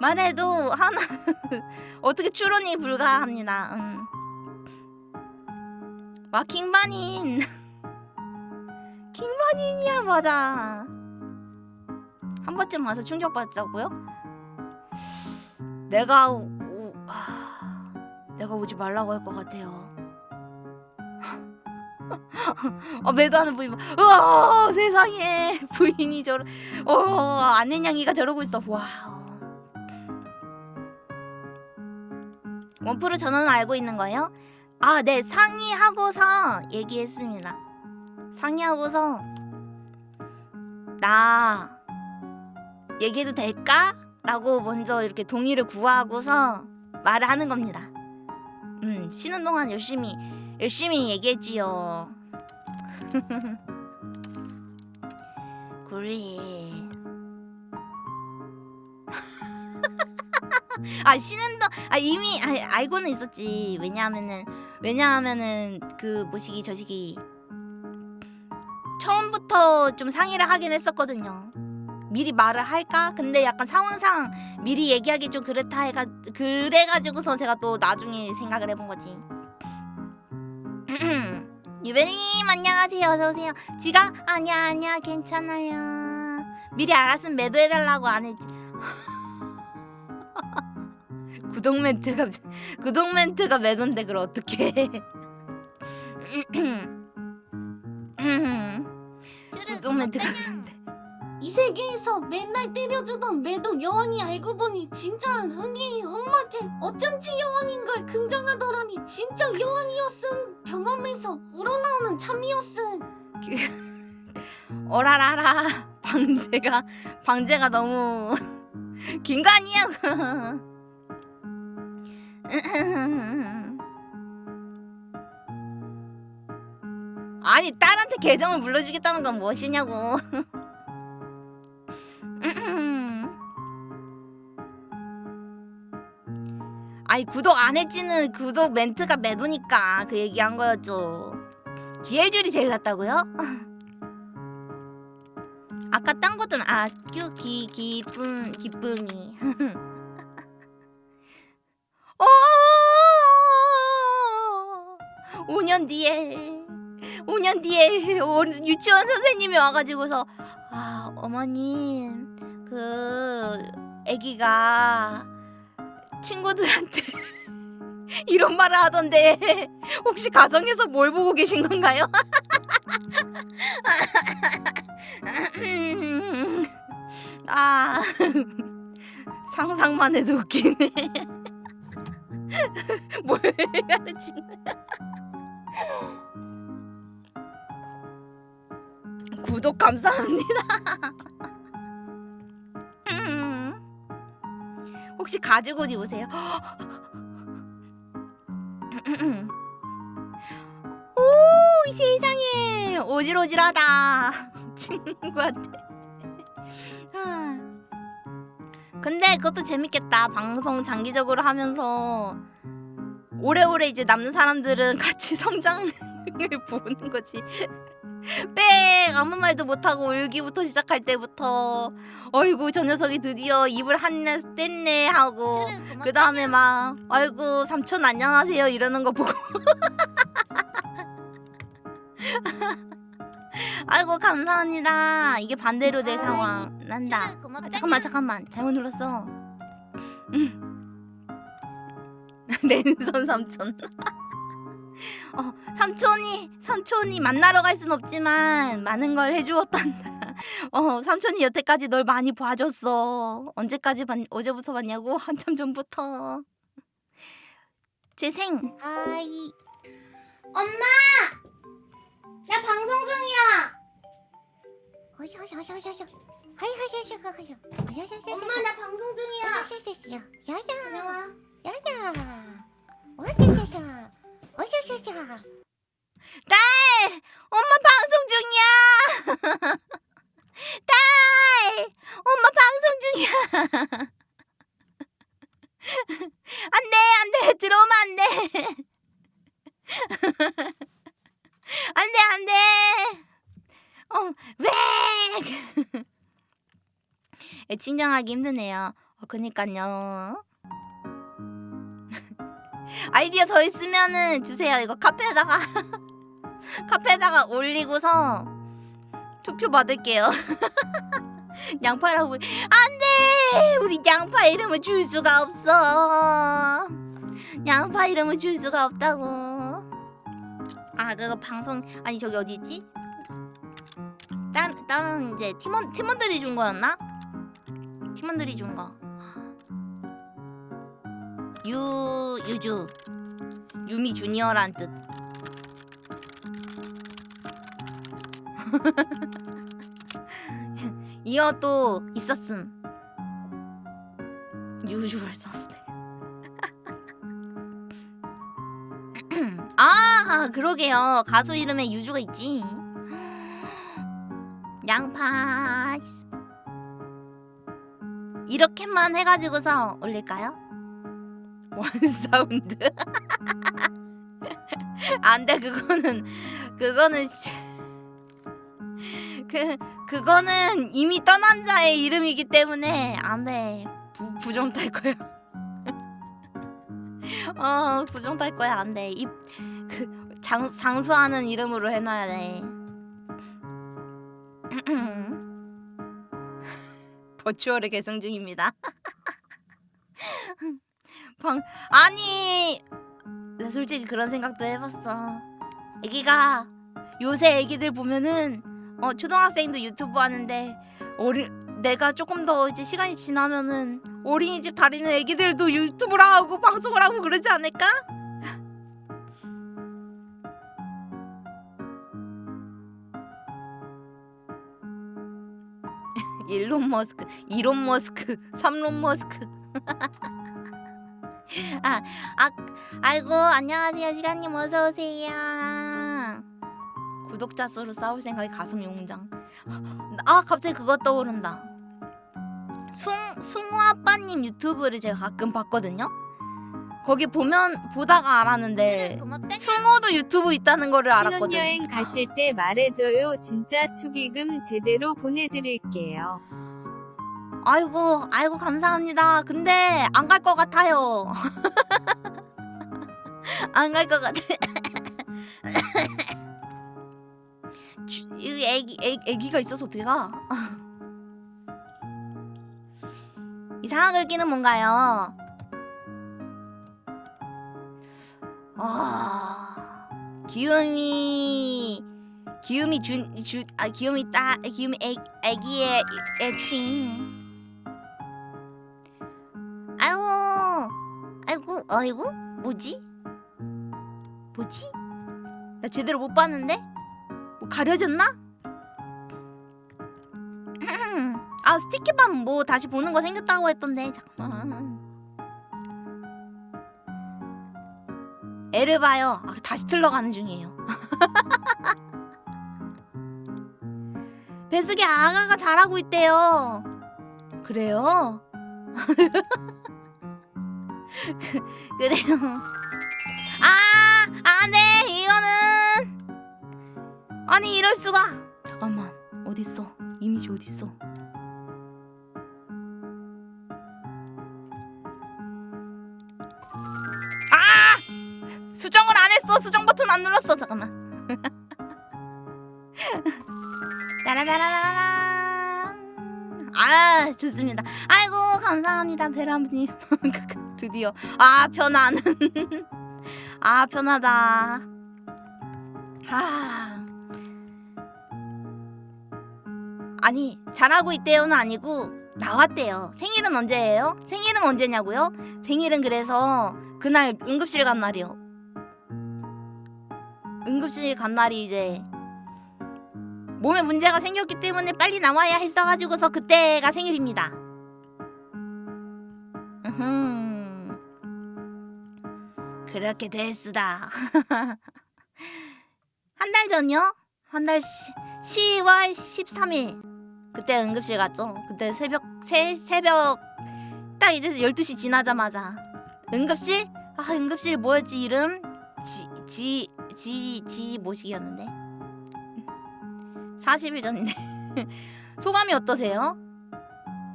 말해도 하나 [laughs] 어떻게 추론이 불가합니다. 음. 와 킹반인 [laughs] 킹반인이야 맞아. 한 번쯤 와서 충격받자고요? 내가 오, 하, 내가 오지 말라고 할 것 같아요. [laughs] 어 매도하는 부인 봐. 우와 세상에 [laughs] 부인이 저러 어 아내냥이가 저러고 있어 wow 원프로 전화는 알고 있는 거예요? 아 네 상의하고서 얘기했습니다 상의하고서 나 얘기해도 될까? 라고 먼저 이렇게 동의를 구하고서 말을 하는 겁니다 음 쉬는 동안 열심히 열심히 얘기했지요. [laughs] 그래. [laughs] 아 쉬는 동아 이미 아, 알고는 있었지. 왜냐하면은 왜냐하면은 그 모시기 저시기 처음부터 좀 상의를 하긴 했었거든요. 미리 말을 할까? 근데 약간 상황상 미리 얘기하기 좀 그렇다 해가 그래가지고서 제가 또 나중에 생각을 해본 거지. [clears throat] 유배님 안녕하세요 어서오세요 지가 아니야 아니야 괜찮아요 미리 알았으면 매도해달라고 안 했지 구독 멘트가 구독 멘트가 매도인데 그걸 어떡해. 구독 멘트가 매도인데. 이 세계에서 맨날 때려주던 매도 여왕이 알고 보니 진짜 흥이 엄마한테 어쩐지 여왕인 걸 긍정하더라니 진짜 여왕이었음. 경험에서 우러나오는 참이었음. 어라라라. 방제가 방제가 너무 [laughs] 긴 거 아니야? [laughs] 아니 딸한테 계정을 물려주겠다는 건 무엇이냐고. 아니 구독 안 했지는 구독 멘트가 매도니까 그 얘기한 거였죠. 기회줄이 제일 낫다고요? 아까 딴 것은 아규 기 기쁨 기쁨이. [laughs] 어. 5년 뒤에 5년 뒤에 오- 유치원 선생님이 와가지고서 아 어머님 그 아기가 친구들한테 [laughs] 이런 말을 하던데 혹시 가정에서 뭘 보고 계신 건가요? [laughs] 아 [laughs] 상상만 해도 웃기네. [laughs] 뭘 가르친 거야? [laughs] 구독 감사합니다. 음. [laughs] 혹시 옷 입으세요? 오, 이 세상에 오질오질하다. 친구한테. 근데 그것도 재밌겠다. 방송 장기적으로 하면서 오래오래 이제 남는 사람들은 [laughs] 같이 성장을 [laughs] 보는 거지. [laughs] 빽 아무 말도 못하고 울기부터 시작할 때부터 어이구 저 녀석이 드디어 입을 한내 뗐네 하고 그 다음에 막 아이고 삼촌 안녕하세요 이러는 거 보고 아이고 감사합니다. 이게 반대로 될 아이, 상황 난다. 정말 고맙다. 아, 잠깐만 잠깐만 잘못 눌렀어. 음. [laughs] 랜선 삼촌. [laughs] 어 삼촌이 삼촌이 만나러 갈 순 없지만 많은 걸 해주었단다. [laughs] 어 삼촌이 여태까지 널 많이 봐줬어. 언제까지 봤 어제부터 봤냐고 한참 전부터. 재생. 아이 엄마. 나 방송 중이야. 엄마 나 방송 중이야. 어여여여 딸! 엄마 방송 중이야! [laughs] 딸! 엄마 방송 중이야! [laughs] 안 돼, 안 돼! 들어오면 안 돼! [laughs] 안 돼, 안 돼! 어, 왜! [laughs] 진정하기 힘드네요. 어, 그니까요. [laughs] 아이디어 더 있으면은 주세요. 이거 카페에다가 [laughs] 카페에다가 올리고서 투표 받을게요. 양파라고 안돼. 우리 양파 이름을 줄 수가 없어. 양파 이름을 줄 수가 없다고. 아 그거 방송 아니 저기 어디 있지? 다른 다른 이제 팀원 팀원들이 준 거였나? 팀원들이 준 거. 유 유주 유미 주니어란 뜻. [laughs] 이어도 있었음. 유주얼 서스펙. 아 그러게요 가수 이름에 유주가 있지. [gasps] 양파. 이렇게만 해가지고서 올릴까요? 원 사운드. [laughs] 안돼 그거는 그거는 씨- 그 그거는 이미 떠난 자의 이름이기 때문에 안돼 부정 탈 거야. [laughs] 어 부정 탈 거야 안돼 이그 장수하는 이름으로 해놔야 돼. [clears throat] 버추얼을 계승 중입니다. [laughs] 방 아니 나 솔직히 그런 생각도 해봤어. 애기가 요새 애기들 보면은 어 초등학생도 유튜브 하는데 어리 내가 조금 더 이제 시간이 지나면은 어린이집 다니는 애기들도 유튜브를 하고 방송을 하고 그러지 않을까? 일론 머스크, 이론 머스크, 삼론 머스크. [laughs] 아, 아, 아이고 안녕하세요 시간님 어서 오세요. 구독자 수로 싸울 생각에 가슴이 웅장. 아 갑자기 그거 떠오른다. 숭 숭우 아빠님 유튜브를 제가 가끔 봤거든요. 거기 보면 보다가 알았는데 고맙다 숭우도 유튜브 있다는 거를 알았거든. 신혼여행 가실 때 말해줘요. 진짜 축의금 제대로 보내드릴게요. 아이고 아이고 감사합니다. 근데 안 갈 것 같아요. [laughs] 안 갈 것 같아. 주- [coughs] 이 애기 애, 애기가 있어서 어떻게 가? [laughs] 이상한 글귀는 뭔가요? 아 기욤이 기욤이 준주아 기욤이 따 기욤이 애 애기의 애칭. 아이고 아이고 아이고 뭐지? 뭐지? 나 제대로 못 봤는데? 뭐 가려졌나? 아 스티키밤 뭐 다시 보는 거 생겼다고 했던데 잠깐만 애를 봐요 아, 다시 틀러가는 중이에요 [laughs] 배숙이 아가가 잘하고 있대요 그래요? 그, [laughs] 그래요. 아, 안돼 이거는 아니 이럴 수가. 잠깐만 어디 있어? 이미지 어디 있어? 수정을 안 했어. 수정 버튼 안 눌렀어. 잠깐만. [laughs] 짜라라란. 아 좋습니다. 아이고 감사합니다 베라님. [laughs] 드디어 아 편안. [laughs] 아 편하다. 아. 아니 잘하고 있대요는 아니고 나왔대요. 생일은 언제예요? 생일은 언제냐고요? 생일은 그래서 그날 응급실 간 날이요. 응급실 간 날이 이제 몸에 문제가 생겼기 때문에 빨리 나와야 했어가지고서 그때가 생일입니다. 으흠. 그렇게 됐수다. [laughs] 한 달 전요? 한 달 10월 13일 그때 응급실 갔죠. 그때 새벽 새 새벽 딱 이제 12시 지나자마자 응급실? 아 응급실 뭐였지 이름? 지 지 지 지 모식이었는데 40일 전인데 소감이 어떠세요?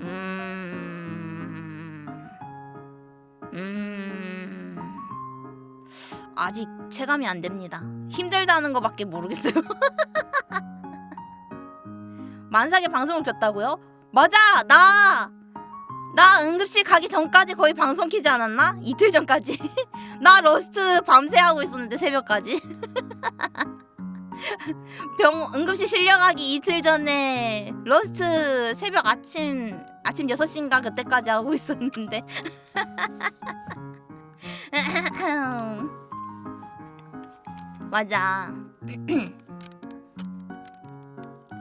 음... 음... 아직 체감이 안 됩니다. 힘들다는 거밖에 모르겠어요. [laughs] 만삭에 방송을 켰다고요? 맞아 나! 나 응급실 가기 전까지 거의 방송 키지 않았나? 이틀 전까지. [laughs] 나 러스트 밤새 하고 있었는데 새벽까지. [laughs] 병 응급실 실려가기 이틀 전에 러스트 새벽 아침 아침 6시인가 그때까지 하고 있었는데. [laughs] 맞아 [clears throat]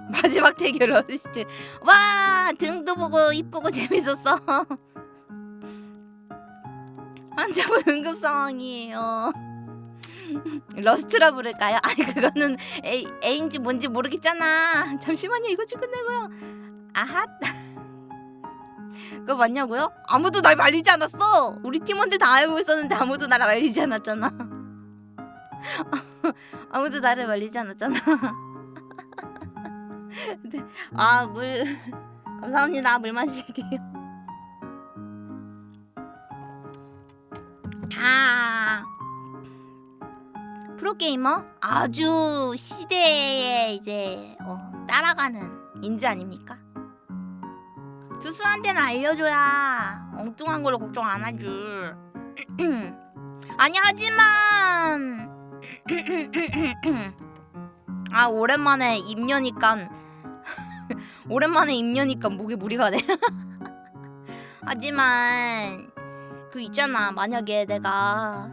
[laughs] 마지막 대결 러스트 [laughs] 와 등도 보고 이쁘고 재밌었어. [laughs] 환자분 응급 상황이에요. 러스트라 부를까요? 아니 그거는 애, 애인지 뭔지 모르겠잖아. 잠시만요 이거 좀 끝내고요. 아핫 그거 맞냐고요? 아무도 날 말리지 않았어. 우리 팀원들 다 알고 있었는데 아무도 나를 말리지 않았잖아. 아무도 나를 말리지 않았잖아 네. 아 물. [laughs] 감사합니다. 물 마실게요. 아. 프로게이머? 아주 시대에 이제 어, 따라가는 인재 아닙니까? 투수한테는 알려줘야 엉뚱한 걸로 걱정 안 하지. [clears throat] 아니 하지만. [clears throat] 아 오랜만에 입녀니까 [laughs] 오랜만에 입녀니까 목에 무리가 돼. [laughs] 하지만 그 있잖아 만약에 내가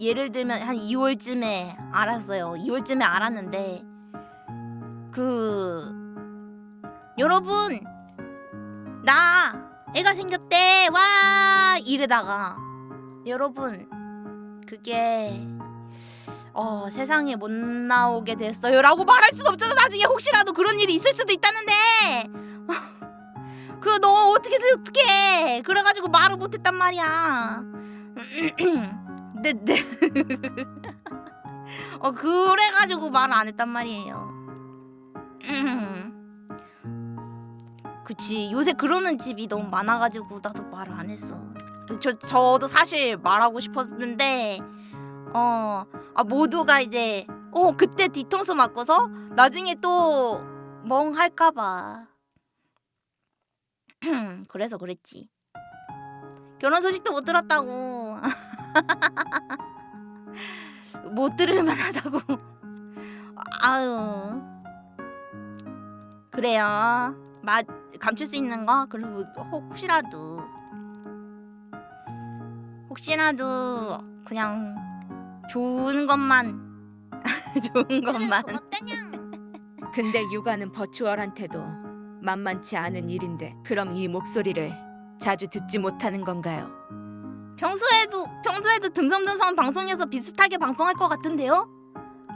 예를 들면 한 2월쯤에 알았어요. 2월쯤에 알았는데 그 여러분 나 애가 생겼대 와 이러다가 여러분 그게 어 세상에 못 나오게 됐어요 라고 말할 순 없잖아. 나중에 혹시라도 그런 일이 있을 수도 있다는데. [laughs] 그 너 어떻게 해서 어떻게 그래가지고 말을 못했단 말이야. 네 네. [clears throat] [laughs] 어 그래가지고 말을 안 했단 말이에요. [clears throat] 그치. 요새 그러는 집이 너무 많아가지고 나도 말을 안 했어. 저, 저도 사실 말하고 싶었는데 어. 아, 모두가 이제 어 그때 뒤통수 맞고서 나중에 또 멍할까봐. [clears throat] 그래서 그랬지. 결혼 소식도 못 들었다고. [laughs] 못 들을 만하다고. [laughs] 아유. 그래요. 마, 감출 수 있는 거? 그리고 혹시라도. 혹시라도 그냥 좋은 것만 [laughs] 좋은 것만 [laughs] 근데 육아는 버추얼한테도 만만치 않은 일인데 그럼 이 목소리를 자주 듣지 못하는 건가요? 평소에도 평소에도 듬성듬성 방송에서 비슷하게 방송할 것 같은데요?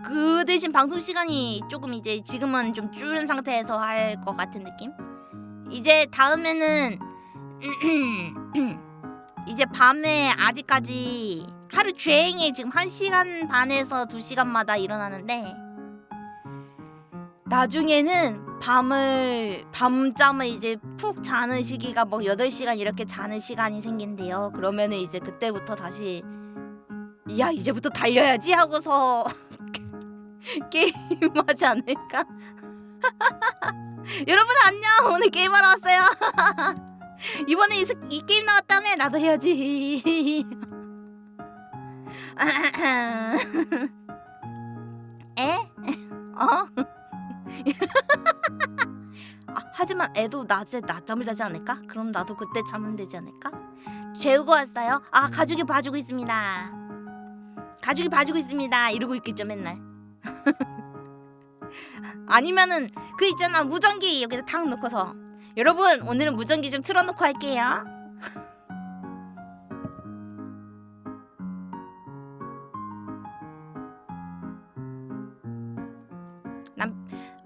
그 대신 방송 시간이 조금 이제 지금은 좀 줄은 상태에서 할 것 같은 느낌? 이제 다음에는 [clears throat] 이제 밤에 아직까지 하루 종일 지금 1시간 반에서 2시간마다 일어나는데 나중에는 밤을 밤잠을 이제 푹 자는 시기가 뭐 8시간 이렇게 자는 시간이 생긴대요. 그러면은 이제 그때부터 다시 야 이제부터 달려야지 하고서 [laughs] 게임하지 않을까? [laughs] 여러분 안녕 오늘 게임하러 왔어요 [laughs] 이번에 이, 스- 이 게임 나왔다며 나도 해야지 [laughs] 에? 어? [laughs] 아, 하지만 애도 낮에 낮잠을 자지 않을까? 그럼 나도 그때 자면 되지 않을까? 재우고 왔어요? 아 가족이 봐주고 있습니다 가족이 봐주고 있습니다 이러고 있겠죠 맨날 [laughs] 아니면은 그 있잖아 무전기 여기다 탁 놓고서 여러분 오늘은 무전기 좀 틀어놓고 할게요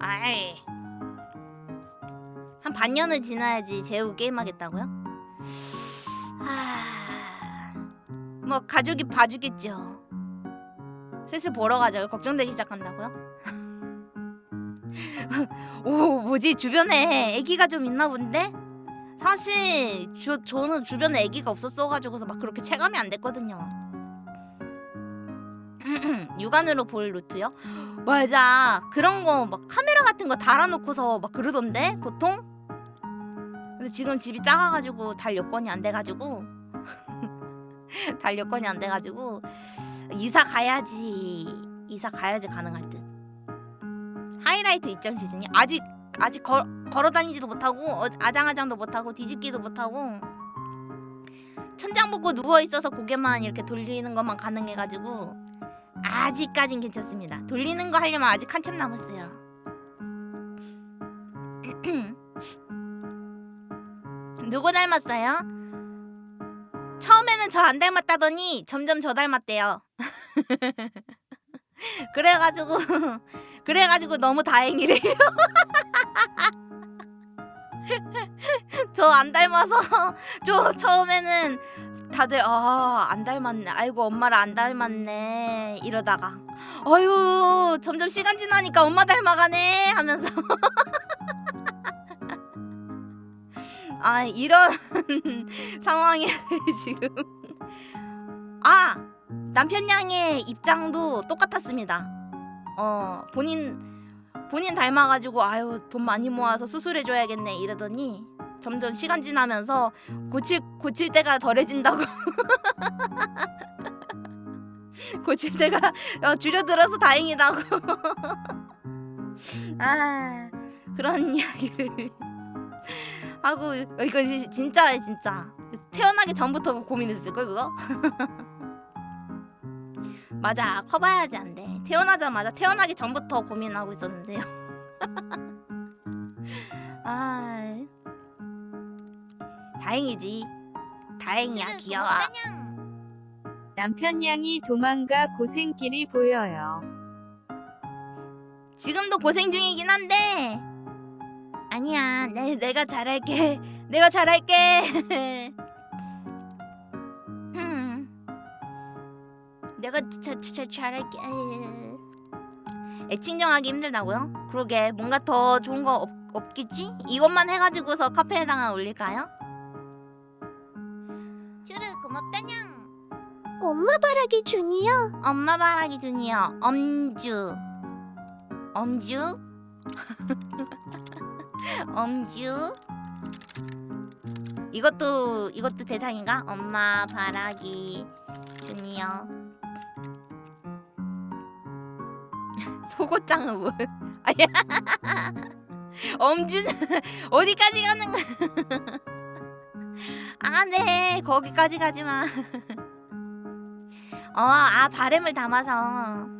아이 한 반년은 지나야지 재우 게임하겠다고요? 하 뭐 가족이 봐주겠죠 슬슬 보러 가자고 걱정되기 시작한다고요? [laughs] 오 뭐지 주변에 아기가 좀 있나 본데? 사실 저, 저는 주변에 아기가 없었어가지고서 막 그렇게 체감이 안 됐거든요 육안으로 볼 루트요? [gasps] 맞아. 그런 거 막 카메라 같은 거 달아놓고서 막 그러던데 보통? 근데 지금 집이 작아가지고 달 여건이 안 돼가지고. [laughs] 달 여건이 안 돼가지고 이사 가야지. 이사 가야지 가능할 듯. 하이라이트 입장 시즌이? 아직 아직 걸, 걸어 다니지도 못하고 어, 아장아장도 못하고 뒤집기도 못하고. 천장 벗고 누워 있어서 고개만 이렇게 돌리는 것만 가능해가지고 아직까진 괜찮습니다. 돌리는 거 하려면 아직 한참 남았어요. [clears throat] 누구 닮았어요? 처음에는 저 안 닮았다더니 점점 저 닮았대요. [laughs] 그래가지고 [laughs] 그래가지고 너무 다행이래요. [laughs] 저 안 닮아서 저 처음에는 다들 아 안 닮았네. 아이고 엄마를 안 닮았네. 이러다가 어휴 점점 시간 지나니까 엄마 닮아가네 하면서 [laughs] 아 이런 [laughs] 상황에 [laughs] 지금 아 남편 양의 입장도 똑같았습니다. 어 본인 본인 닮아가지고 아유 돈 많이 모아서 수술해줘야겠네 이러더니 점점 시간 지나면서 고칠 고칠 때가 덜해진다고. [laughs] 고칠 때가 어, 줄여들어서 다행이다고. [laughs] 아 그런 [laughs] 이야기를 하고 어, 이거 지- 진짜야 진짜. 태어나기 전부터 고민했을 걸 그거? 맞아 커봐야지 안돼. 태어나자마자 태어나기 전부터 고민하고 있었는데요. 아 다행이지 다행이야 귀여워 남편 양이 도망가 고생길이 보여요. 지금도 고생 중이긴 한데 아니야 내, 내가 잘할게 [laughs] 내가 잘할게 [laughs] 음. 내가 자, 자, 자, 잘할게 애칭 정하기 힘들다고요? 그러게 뭔가 더 좋은 거 없, 없겠지? 이것만 해가지고서 카페에다가 올릴까요? 고맙다냥? 엄마 바라기 주니어 엄마 바라기 주니어 엄주. 엄주? [laughs] 엄주? 이것도 이것도 대상인가? 엄마 바라기 주니어 소고장은 [laughs] 뭐? [laughs] 아니야. 엄주는 어디까지 가는 거야 아네 거기까지 가지마 [laughs] 어, 아 바램을 담아서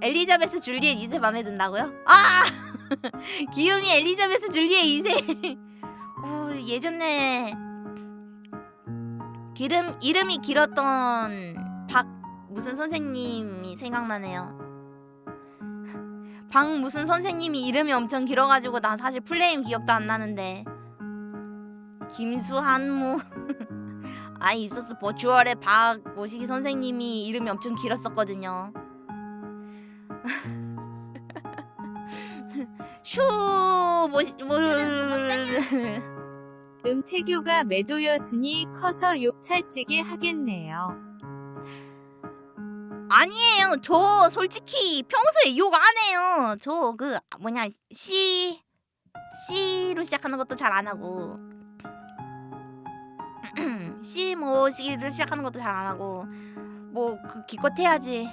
엘리자베스 줄리엣 2세 마음에 든다고요? 아! [laughs] 귀요미 엘리자베스 줄리엣 2세. [laughs] 오, 예전에 기름 이름이 길었던 박 무슨 선생님이 생각나네요. 박 무슨 선생님이 이름이 엄청 길어가지고 난 사실 플레임 기억도 안 나는데 김수한무 [laughs] 아 있었어 버추얼의 박 모시기 선생님이 이름이 엄청 길었었거든요. [laughs] 슈 모시 뭐 [laughs] 음태교가 매도였으니 커서 욕 찰지게 하겠네요. 아니에요. 저 솔직히 평소에 욕 안 해요. 저 그 뭐냐 시 C로 시작하는 것도 잘 안 하고 [clears throat] C 뭐 C를 시작하는 것도 잘 안 하고 뭐 그 기껏 해야지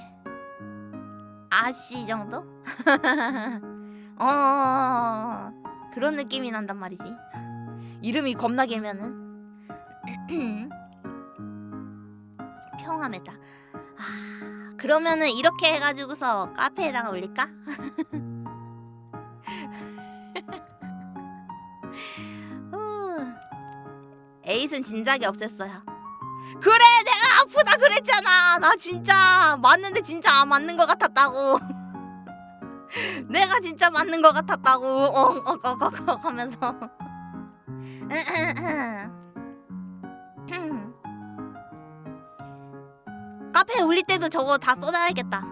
아씨 정도? [laughs] 어 그런 느낌이 난단 말이지. 이름이 겁나 길면은 [clears throat] 평화메타. 아 그러면은 이렇게 해가지고서 카페에다가 올릴까? [laughs] 에잇은 진작에 없앴어요. 그래 내가 아프다 그랬잖아. 나 진짜 맞는데 진짜 안 맞는 것 같았다고. [laughs] 내가 진짜 맞는 것 같았다고. 엉엉엉엉 하면서. [laughs] 카페에 올릴 때도 저거 다 써놔야겠다.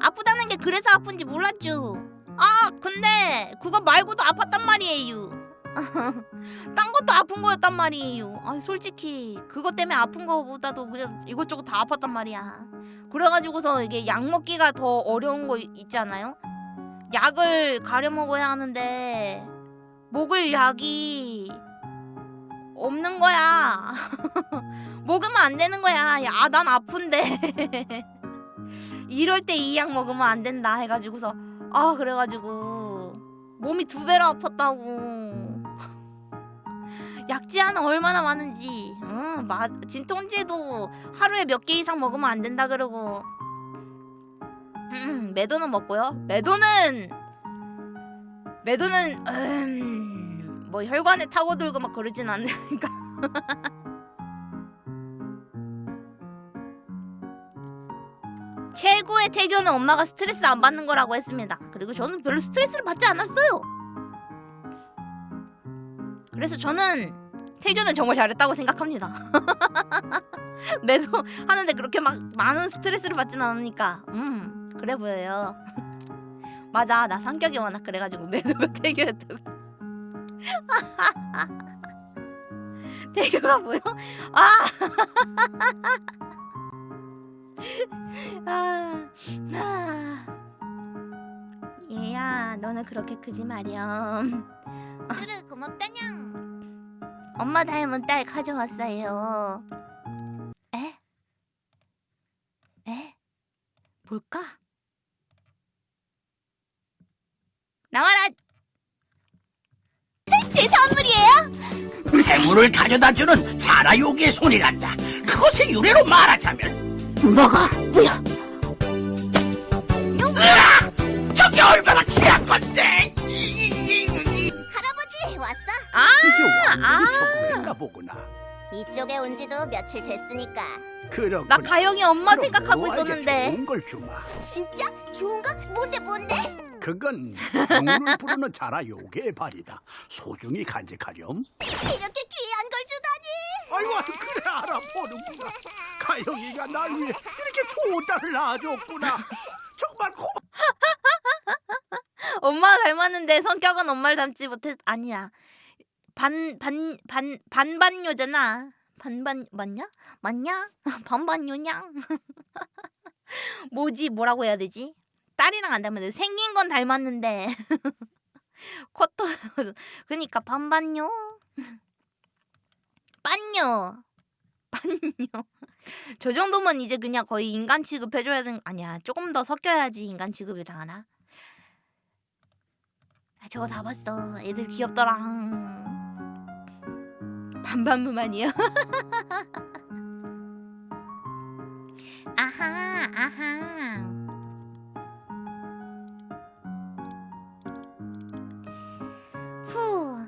아프다는 게 그래서 아픈지 몰랐죠. 아 근데 그거 말고도 아팠단 말이에요. [laughs] 딴 것도 아픈 거였단 말이에요. 아 솔직히 그것 때문에 아픈 거보다도 이것저것 다 아팠단 말이야. 그래가지고서 이게 약 먹기가 더 어려운 거 있지 않아요? 약을 가려 먹어야 하는데 먹을 약이 없는 거야. [laughs] 먹으면 안 되는 거야. 야, 난 아픈데. [laughs] 이럴 때 이 약 먹으면 안 된다 해가지고서 아 그래가지고 몸이 두 배로 아팠다고. 약지하는 얼마나 많은지. 응, 마, 진통제도 하루에 몇 개 이상 먹으면 안 된다 그러고. 음, 매도는 먹고요. 매도는 매도는 음, 뭐 혈관에 타고 들고 막 그러진 않으니까. [laughs] 최고의 태교는 엄마가 스트레스 안 받는 거라고 했습니다. 그리고 저는 별로 스트레스를 받지 않았어요. 그래서 저는 태교는 정말 잘했다고 생각합니다. [laughs] 매도 하는데 그렇게 막 많은 스트레스를 받진 않으니까 음 그래 보여요. [laughs] 맞아 나 성격이 워낙 그래가지고 매도가 태교였다고. 태교가 뭐요? 아. [laughs] 아, 아. 얘야, 너는 그렇게 크지 마렴. 그래, 고맙다냥. 엄마 닮은 딸 가져왔어요. 에? 에? 뭘까? 나와라! 제 선물이에요? 해물을 가져다주는 자라요기의 손이란다. 그것의 유래로 말하자면 뭐가 뭐야? 저게 얼마나 귀한 건데. 할아버지 왔어? 아, 이제 완전히 아. 적응했나 보구나. 이쪽에 온 지도 며칠 됐으니까 그렇구나. 나 가영이 엄마 생각하고 뭐 있었는데. 좋은 걸 주마. 진짜 좋은가? 뭔데 뭔데? 그건 영혼을 [laughs] 부르는 자라요기의 발이다. 소중히 간직하렴. 이렇게 귀한 걸 주다니 아이고 그래 알아보는구나. 가영이가 날 위해 이렇게 좋은 딸을 낳아줬구나. 정말 고. [laughs] 엄마 닮았는데 성격은 엄마를 닮지 못했 아니야. 반 반 반 반반요잖아. 반반 맞냐? 맞냐? [laughs] 반반요냐? [laughs] 뭐지? 뭐라고 해야 되지? 딸이랑 안 닮았는데 생긴 건 닮았는데. [laughs] 코도 그니까 반반요? 반요. 반요. 저 정도면 이제 그냥 거의 인간 취급해줘야 되는 아니야. 조금 더 섞여야지 인간 취급을 당하나? 아, 저거 다 봤어. 애들 귀엽더라. 반반무만이요. [laughs] 아하, 아하. 후.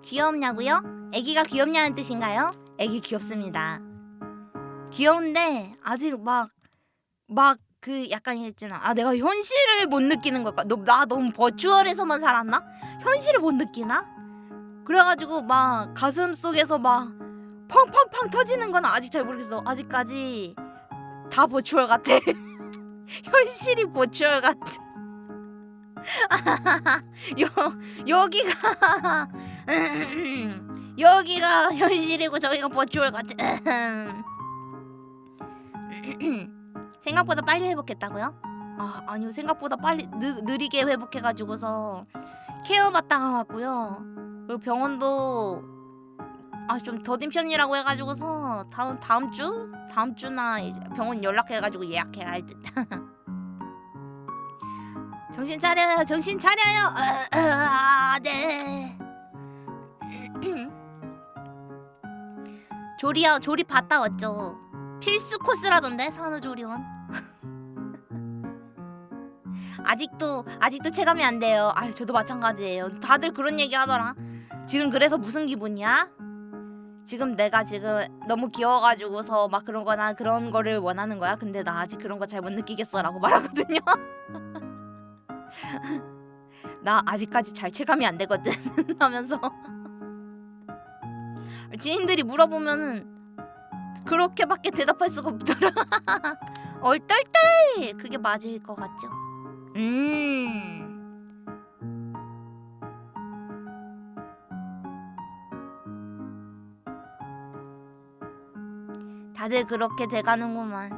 귀엽냐고요? 아기가 귀엽냐는 뜻인가요? 아기 귀엽습니다. 귀여운데 아직 막막 그 약간 있잖아. 아 내가 현실을 못 느끼는 걸까? 너, 나 너무 버추얼에서만 살았나? 현실을 못 느끼나? 그래가지고 막 가슴 속에서 막 펑펑펑 터지는 건 아직 잘 모르겠어. 아직까지 다 버추얼 같아. [laughs] 현실이 버추얼 같아. [laughs] 여 여기가 [laughs] 여기가 현실이고 저기가 버추얼 같아. 생각보다 빨리 회복했다고요? 아 아니요 생각보다 빨리 느, 느리게 회복해가지고서 케어 받다가 왔고요. 그리고 병원도 아 좀 더딘 편이라고 해가지고서 다음 다음 주 다음 주나 병원 연락해가지고 예약해야 할 듯. [laughs] 정신 차려요, 정신 차려요. 아, 네. [clears throat] 조리야 조리 받다 왔죠. 필수 코스라던데 산후조리원. 아직도 아직도 체감이 안 돼요. 아 저도 마찬가지예요. 다들 그런 얘기 하더라. 지금 그래서 무슨 기분이야? 지금 내가 지금 너무 귀여워가지고서 막 그런 거나 그런 거를 원하는 거야. 근데 나 아직 그런 거 잘 못 느끼겠어 라고 말하거든요. [laughs] 나 아직까지 잘 체감이 안 되거든 [laughs] 하면서 지인들이 물어보면은 그렇게밖에 대답할 수가 없더라. [laughs] 얼떨떨 그게 맞을 것 같죠. 음. 다들 그렇게 돼가는구만.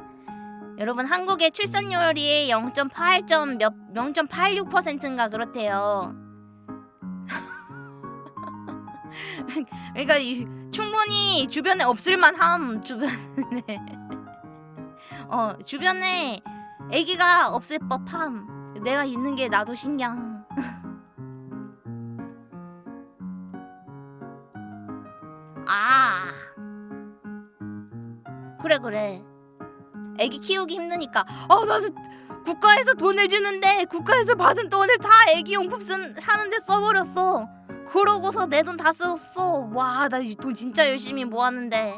여러분 한국의 출산율이 0.8점 몇 0.86%인가 그렇대요. [laughs] 그러니까 이, 충분히 주변에 없을만함 주변에 [laughs] 어 주변에 아기가 없을 법함. 내가 있는 게 나도 신기함. [laughs] 아. 그래 그래. 애기 키우기 힘드니까. 어 나도 국가에서 돈을 주는데 국가에서 받은 돈을 다 애기 용품 쓴, 사는데 써버렸어. 그러고서 내 돈 다 썼어. 와 나 돈 진짜 열심히 모았는데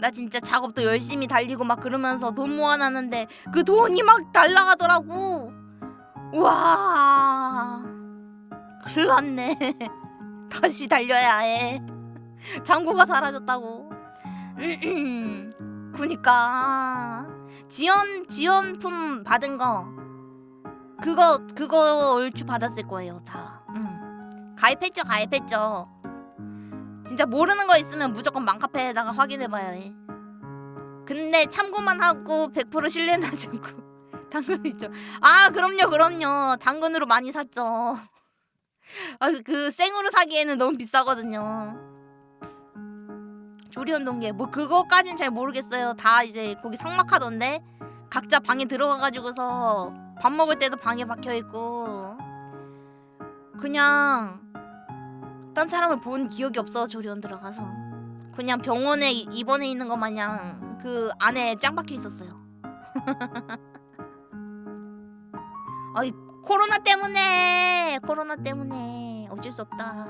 나 진짜 작업도 열심히 달리고 막 그러면서 돈 모아놨는데 그 돈이 막 날라가더라고 와 큰일 났네 [laughs] 다시 달려야 해 잔고가 사라졌다고 [clears throat] 그니까 지원 지원품 받은 거 그거 그거 얼추 받았을 거예요 다. 응. 가입했죠 가입했죠. 진짜 모르는 거 있으면 무조건 맘카페에다가 확인해봐야 해. 근데 참고만 하고 100% 신뢰하지 않고 당근 있죠. 아 그럼요 그럼요 당근으로 많이 샀죠. [laughs] 아그 생으로 사기에는 너무 비싸거든요. 조리원 동계 뭐 그거까진 잘 모르겠어요. 다 이제 거기 성막하던데 각자 방에 들어가가지고서 밥 먹을 때도 방에 박혀 있고 그냥 딴 사람을 본 기억이 없어 조리원 들어가서 그냥 병원에 이- 입원해 있는 것 마냥 그 안에 짱 박혀 있었어요. [laughs] 아이 코로나 때문에 코로나 때문에 어쩔 수 없다.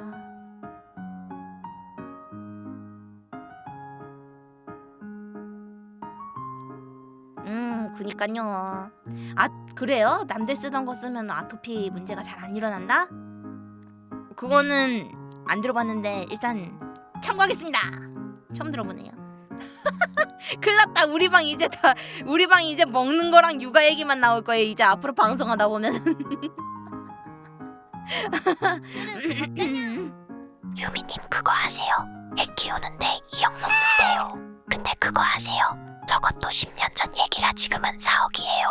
음, 그니까요. 아, 그래요? 남들 쓰던 거 쓰면 아토피 문제가 잘 안 일어난다? 그거는 안 들어봤는데 일단 참고하겠습니다. 처음 들어보네요. [laughs] 큰일났다. 우리 방 이제 다 우리 방 이제 먹는 거랑 육아 얘기만 나올 거예요. 이제 앞으로 방송하다 보면. [laughs] 유미님 그거 아세요? 애 키우는데 2억 넘는데요. 근데 그거 아세요? 저것도 10년 전 얘기라 지금은 4억이에요.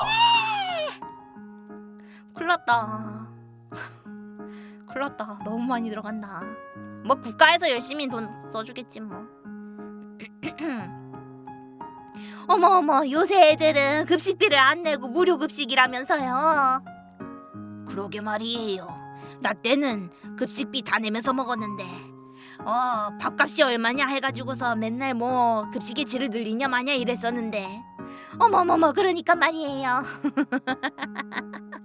큰일났다. 큰일 났다. 너무 많이 들어간다. 뭐 국가에서 열심히 돈 써주겠지 뭐. [clears throat] 어머 어머 요새 애들은 급식비를 안 내고 무료 급식이라면서요. 그러게 말이에요. 나 때는 급식비 다 내면서 먹었는데 어 밥값이 얼마냐 해가지고서 맨날 뭐 급식의 질을 늘리냐 마냐 이랬었는데 어머머머 그러니까 말이에요. [laughs]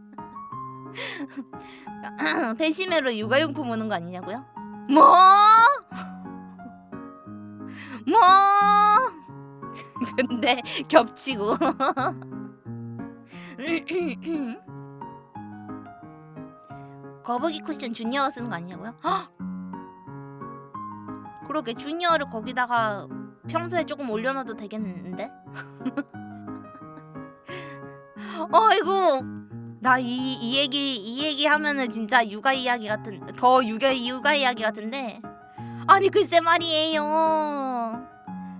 [laughs] 배심회로 육아용품 오는 거 아니냐고요? 뭐? [laughs] 뭐? [laughs] 근데 겹치고 거북이 쿠션 주니어가 쓰는 거 아니냐고요? 헉! [gasps] 그러게 주니어를 거기다가 평소에 조금 올려놔도 되겠는데? 어이구 나이이 얘기 이 얘기 하면은 진짜 육아 이야기 같은 더 육아 육아 이야기 같은데. 아니 글쎄 말이에요.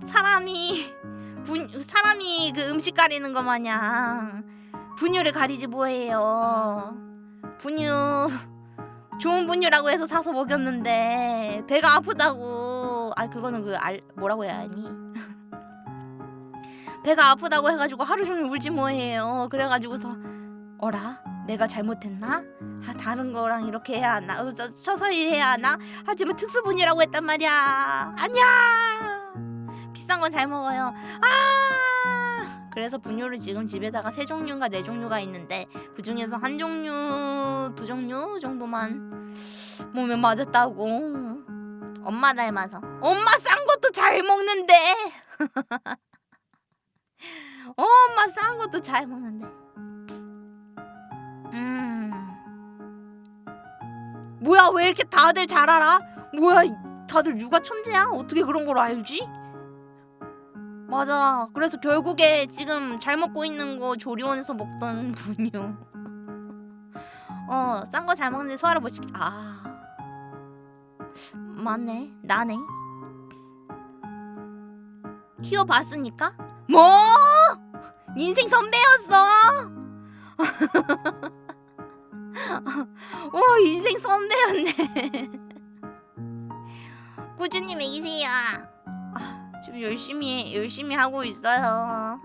사람이 [laughs] 분 사람이 그 음식 가리는 거 마냥 분유를 가리지 뭐해요. 분유 좋은 분유라고 해서 사서 먹였는데 배가 아프다고. 아 그거는 그 알 뭐라고 해야 하니? [laughs] 배가 아프다고 해가지고 하루 종일 울지 뭐해요. 그래가지고서 어라? 내가 잘못했나? 아 다른 거랑 이렇게 해야 하나? 어, 저, 서서히 해야 하나? 하지만 특수 분유라고 했단 말이야. 아니야 비싼 건 잘 먹어요. 아! 그래서 분유를 지금 집에다가 세 종류인가 네 종류가 있는데 그 중에서 한 종류 두 종류 정도만 몸에 맞았다고. 엄마 닮아서. 엄마 싼 것도 잘 먹는데! [laughs] 엄마 싼 것도 잘 먹는데 음. 뭐야 왜 이렇게 다들 잘 알아? 뭐야 다들 육아 천재야? 어떻게 그런 걸 알지? 맞아. 그래서 결국에 지금 잘 먹고 있는 거 조리원에서 먹던 [laughs] 분유 어싼 거 잘 먹는데 소화를 못 시키 아. 맞네. 나네. 키워봤으니까? 뭐? 인생 선배였어 [laughs] 오 인생 선배였네. [laughs] 꾸준히 먹이세요. 아, 지금 열심히 열심히 하고 있어요. 아,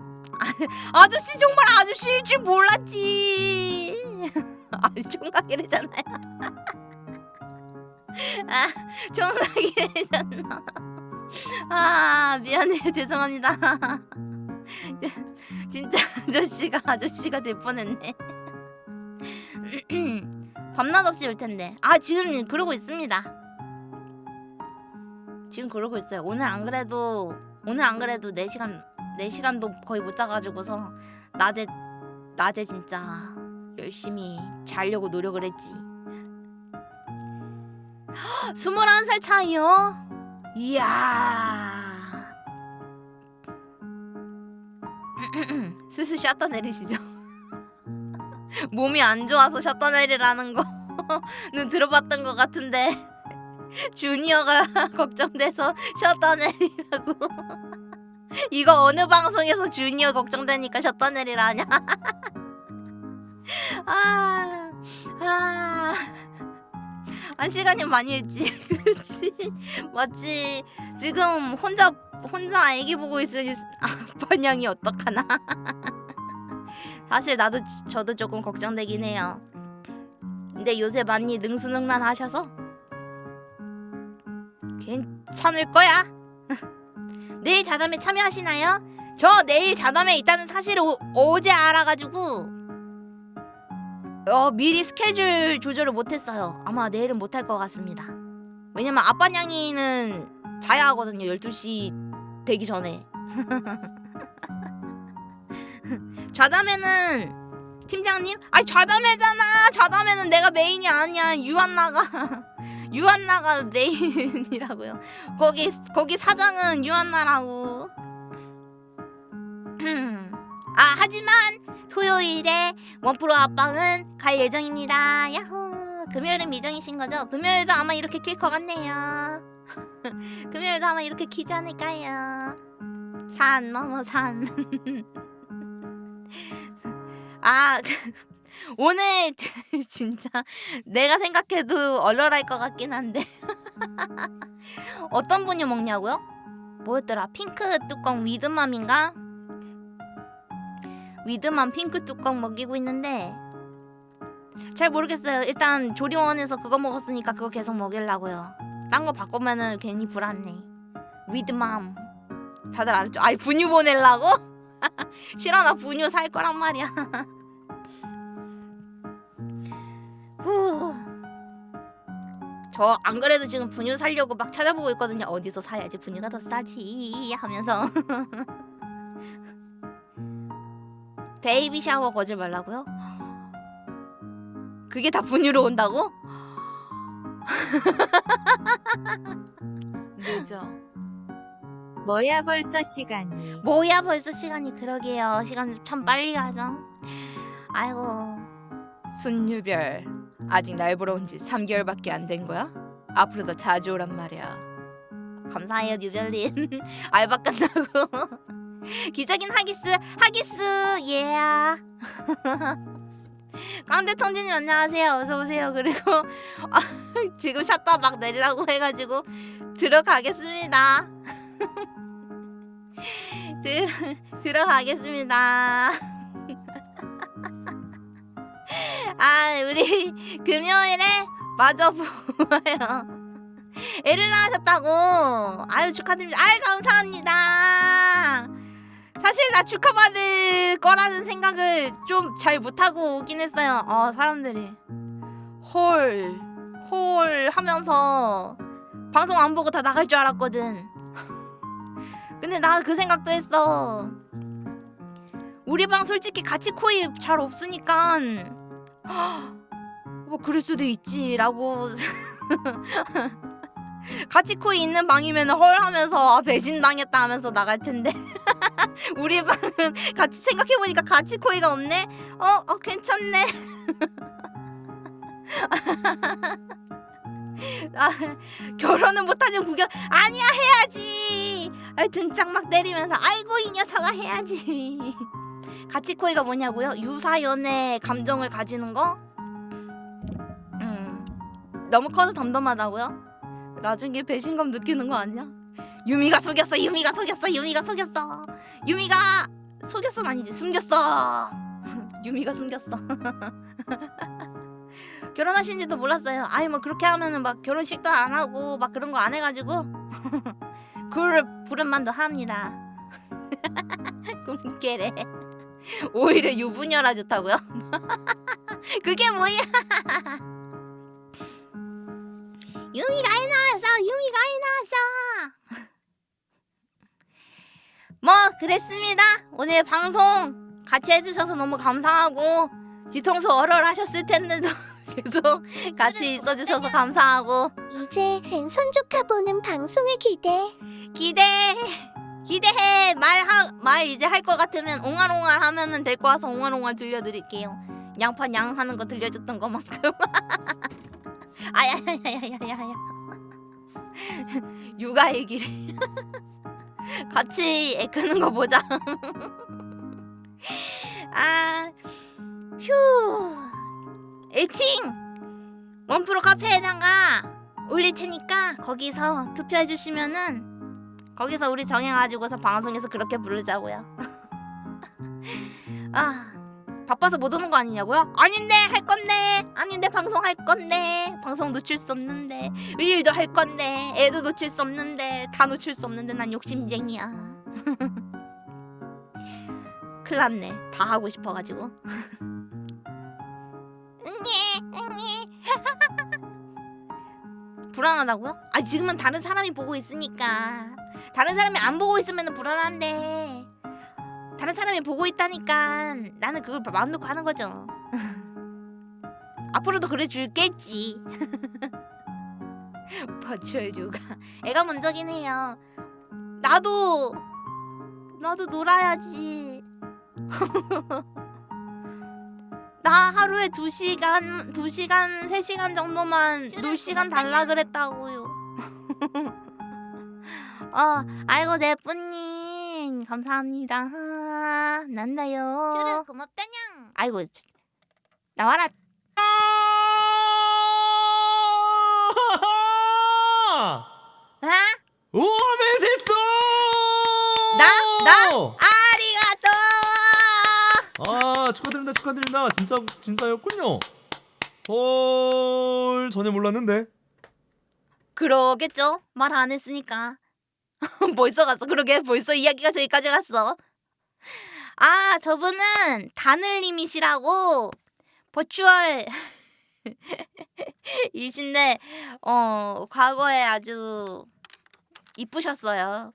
아저씨 정말 아저씨일 줄 몰랐지. [laughs] 아 총각이래잖아요. [laughs] 아 총각이래잖아. 아 미안해요. 죄송합니다. 진짜 아저씨가 아저씨가 될 뻔했네 [clears throat] 밤낮 없이 올 텐데. 아 지금 그러고 있습니다. 지금 그러고 있어요. 오늘 안 그래도 오늘 안 그래도 4시간 4시간도 거의 못 자가지고서 낮에 낮에 진짜 열심히 자려고 노력을 했지. [gasps] 21살 차이요? 이야. [clears throat] 슬슬 샷다 내리시죠 몸이 안 좋아서 샷다 내리라는 거는 [laughs] 들어봤던 것 같은데 [laughs] 주니어가 [laughs] 걱정돼서 샷다 내리라고. 이거 어느 방송에서 주니어 걱정되니까 샷다 내리라냐? 아, 아, 한 시간이 많이 했지. 그렇지. 맞지. 지금 혼자 혼자 애기 보고 있을 아빠 냥이 어떡하나 사실 나도 저도 조금 걱정되긴 해요. 근데 요새 많이 능수능란 하셔서 괜찮을 거야. [laughs] 내일 자담에 참여하시나요? 저 내일 자담에 있다는 사실을 오, 어제 알아가지고 어, 미리 스케줄 조절을 못했어요. 아마 내일은 못할 것 같습니다. 왜냐면 아빠 냥이는 자야 하거든요 12시 되기 전에 [laughs] 좌담회는 팀장님? 아니 좌담회잖아. 좌담회는 내가 메인이 아니야. 유한나가 [laughs] 유한나가 메인이라고요. 거기 거기 사장은 유한나라고. [clears throat] 아 하지만 토요일에 원프로 앞방은 갈 예정입니다. 야호. 금요일은 미정이신 거죠? 금요일도 아마 이렇게 킬 것 같네요. [laughs] 금요일도 아마 이렇게 키지 않을까요? 산 넘어 산 [laughs] 아, [laughs] 오늘 [laughs] 진짜 내가 생각해도 얼얼할 것 같긴 한데 [laughs] 어떤 분이 먹냐고요? 뭐였더라? 핑크 뚜껑 위드맘인가? 위드맘 핑크 뚜껑 먹이고 있는데 잘 모르겠어요. 일단 조리원에서 그거 먹었으니까 그거 계속 먹이려고요. 딴 거 바꾸면은 괜히 불안해. 위드맘 다들 알았죠? 아이 분유 보내려고? [laughs] 싫어 나 분유 살 거란 말이야. [laughs] 저 안 그래도 지금 분유 살려고 막 찾아보고 있거든요. 어디서 사야지 분유가 더 싸지 하면서. [laughs] baby shower 거질 말라고요? [gasps] 그게 다 분유로 온다고? 늦어 뭐야 벌써 시간이. 뭐야 벌써 시간이 그러게요. 시간 참 빨리 가죠. 아이고. 순유별 아직 날 보러 온 지 3개월밖에 안 된 거야? 앞으로 더 자주 오란 말이야. 감사해요 뉴별님. 알바 끝나고. 기적인 하기스 하기스! 예 [laughs] 깡대 통진님 안녕하세요. 어서 오세요. 그리고 아, [laughs] 지금 샷다 막 내리라고 해가지고 들어가겠습니다 [laughs] 들, 들어가겠습니다. [laughs] 아 우리 금요일에 마저 보아요. 애를 낳으셨다고. 아유 축하드립니다. 아유 감사합니다. 사실 나 축하받을 거라는 생각을 좀 잘 못하고 오긴 했어요. 어 사람들이. 헐, 헐 하면서 방송 안 보고 다 나갈 줄 알았거든 근데 나 그 생각도 했어. 우리 방 솔직히 같이 코이 잘 없으니까 [gasps] 뭐 그럴 수도 있지 라고. [laughs] 같이 코이 있는 방이면 헐 하면서 아, 배신당했다 하면서 나갈 텐데. [laughs] 우리 방은 같이 생각해보니까 같이 코이가 없네? 어, 어 괜찮네 [laughs] 아, 결혼은 못하지만 구경 아니야 해야지 아, 등짝 막 때리면서 아이고 이 녀석아 해야지 [laughs] 같이 코이가 뭐냐고요? 유사연애 감정을 가지는 거? 음 너무 커서 덤덤하다고요? 나중에 배신감 느끼는 거 아니야? 유미가 속였어 유미가 속였어 유미가 속였어 유미가 속였어 아니지 숨겼어 [laughs] 유미가 숨겼어 [laughs] 결혼하신지도 몰랐어요. 아니 뭐 그렇게 하면은 막 결혼식도 안 하고 막 그런 거 안 해가지고 [laughs] 그를 부른만도 합니다. [laughs] 꿈깨래. 오히려 유부녀라 좋다고요? [laughs] 그게 뭐야? 유미가 애 낳았어 유미가 애 낳았어 뭐 그랬습니다. 오늘 방송 같이 해주셔서 너무 감사하고 뒤통수 얼얼 하셨을 텐데도 계속 같이 있어주셔서 감사하고. 이제 랜선 조카 보는 방송을 기대. 기대! 기대해! 말하 말 이제 할 것 같으면 옹알옹알 하면은 될거 같아서 옹알옹알 들려드릴게요. 양파 양 하는 거 들려줬던 것만큼. 아야야야야야야. 육아 얘기를. 같이 애 크는 거 보자. [laughs] 아휴 애칭 원프로 카페에다가 올릴 테니까 거기서 투표해 주시면은 거기서 우리 정해가지고서 방송에서 그렇게 부르자고요. [laughs] 아 바빠서 못 오는 거 아니냐고요? 아닌데 할 건데 아닌데 방송 할 건데 방송 놓칠 수 없는데 일도 할 건데 애도 놓칠 수 없는데 다 놓칠 수 없는데 난 욕심쟁이야. [laughs] 큰일 났네 다 하고 싶어가지고. [laughs] 응애 [laughs] 불안하다고요? 아 지금은 다른 사람이 보고 있으니까. 다른 사람이 안 보고 있으면 불안한데. 다른 사람이 보고 있다니까 나는 그걸 마음 놓고 하는 거죠. [laughs] 앞으로도 그래 줄겠지. [laughs] 버추얼 요가. 애가 먼저긴 해요. 나도 나도 놀아야지 나 하루에 두시간두시간세시간 정도만 놀 시간 달라 그랬다고요. [laughs] 어, 아이고 내 뿌님 감사합니다. 아, [laughs] 난다요. 고맙다냥. 아이고 나와라. [laughs] 아? 오 메데또! 나? 나? 아리가또. 아 축하드립니다 축하드립니다 진짜 진짜였군요. 헐 전혀 몰랐는데. 그러겠죠. 말 안 했으니까. [laughs] 벌써 갔어. 그러게 벌써 이야기가 저기까지 갔어. 아 저분은 다늘님이시라고 버추얼 [laughs] 이신데 어 과거에 아주 이쁘셨어요.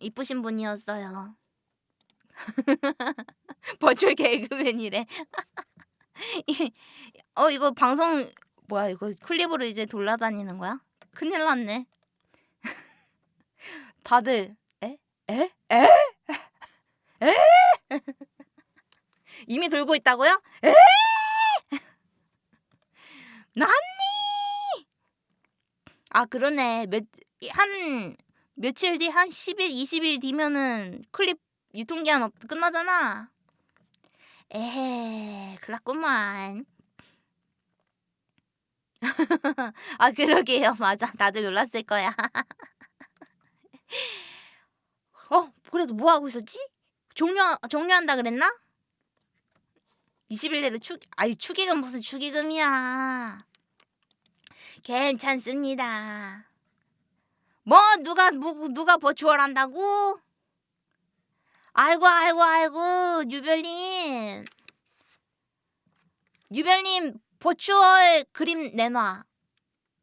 이쁘신 분이었어요. [laughs] 버추얼 개그맨이래. [laughs] 이- 어 이거 방송 뭐야 이거 클립으로 이제 돌아다니는 거야? 큰일 났네. [laughs] 다들 에? 에? 에? 에? 이미 돌고 있다고요? 에? 난니? 아 그러네 몇한 며칠 뒤 한 10일 20일 뒤면은 클립 유통기한 없, 끝나잖아. 에헤 큰일났구만. [laughs] 아 그러게요. [laughs] 맞아. 다들 놀랐을 거야. [laughs] 어 그래도 뭐 하고 있었지? 종료 종료한다 그랬나? 20일 내로 축 아이 축의금 무슨 축의금이야. 괜찮습니다. 뭐 누가 뭐, 누가 버추얼 한다고? 아이고 아이고 아이고 유별님 유별님 버추얼 그림 내놔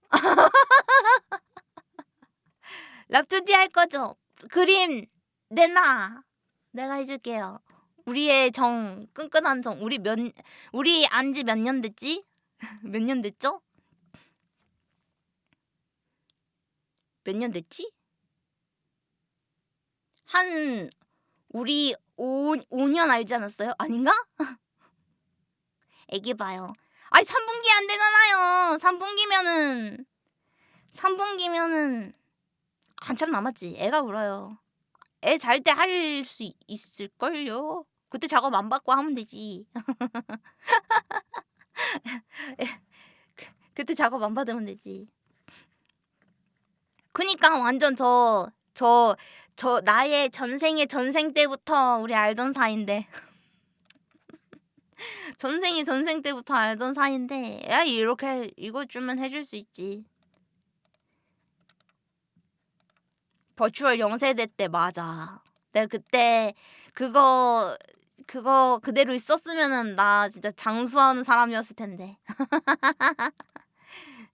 [laughs] 랍투디 할 거죠? 그림 내놔 내가 해줄게요 우리의 정 끈끈한 정 우리 몇 우리 안지 몇 년 됐지? [laughs] 몇 년 됐죠? 몇 년 됐지? 한 우리 5, 5년 알지 않았어요? 아닌가? [laughs] 애기 봐요. 아니 3분기 안 되잖아요. 3분기면은 3분기면은 한참 남았지. 애가 울어요. 애 잘 때 할 수 있을걸요? 그때 작업 안 받고 하면 되지. 그, [laughs] 그때 작업 안 받으면 되지. 그니까 완전 저, 저, 저 나의 전생의 전생 때부터 우리 알던 사이인데. [laughs] 전생의 전생 때부터 알던 사이인데, 야, 이렇게 이거 주면 해줄 수 있지. 버추얼 0세대 때 맞아. 내가 그때 그거 그거 그대로 있었으면은 나 진짜 장수하는 사람이었을 텐데. [laughs]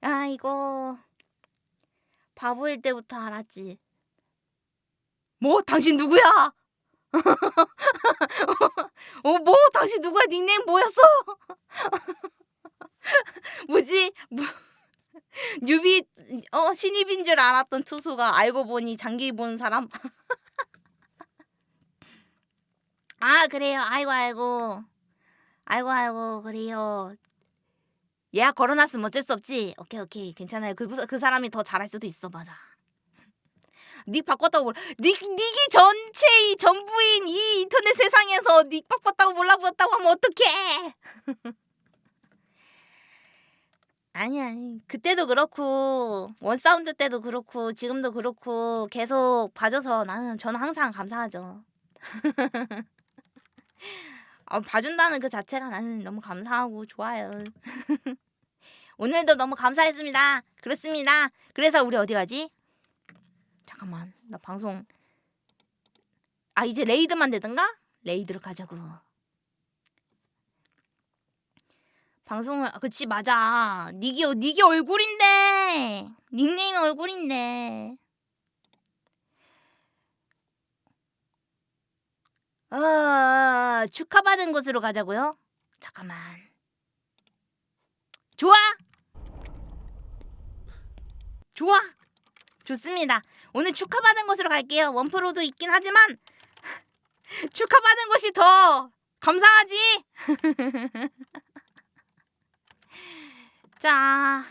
아 이거 바보일 때부터 알았지. 뭐 당신 누구야? [laughs] 어 뭐 당신 누구야? 닉네임 뭐였어? [laughs] 뭐지? 뭐 뉴비 어 신입인 줄 알았던 투수가 알고 보니 장기 본 사람. [laughs] 아 그래요. 아이고 아이고. 아이고 아이고 그래요. 예약 걸어놨으면 어쩔 수 없지. 오케이 오케이 괜찮아요. 그, 그 사람이 더 잘할 수도 있어 맞아. 닉 바꿨다고 몰라. 닉 닉이 전체의 전부인 이 인터넷 세상에서 닉 바꿨다고 몰라보였다고 하면 어떡해? [laughs] 아니 아니 그때도 그렇고 원 사운드 때도 그렇고 지금도 그렇고 계속 봐줘서 나는 저는 항상 감사하죠. 아, [laughs] 봐준다는 그 자체가 나는 너무 감사하고 좋아요. [laughs] 오늘도 너무 감사했습니다. 그렇습니다. 그래서 우리 어디 가지? 잠깐만 나 방송. 아 이제 레이드만 되든가? 레이드로 가자고. 방송을 아, 그치 맞아. 닉이 닉이 얼굴인데. 닉네임 얼굴인데. 아 축하받은 곳으로 가자고요? 잠깐만. 좋아! 좋아! 좋습니다 오늘 축하받은 곳으로 갈게요 원프로도 있긴 하지만 [laughs] 축하받은 곳이 더 감사하지 [laughs] 자,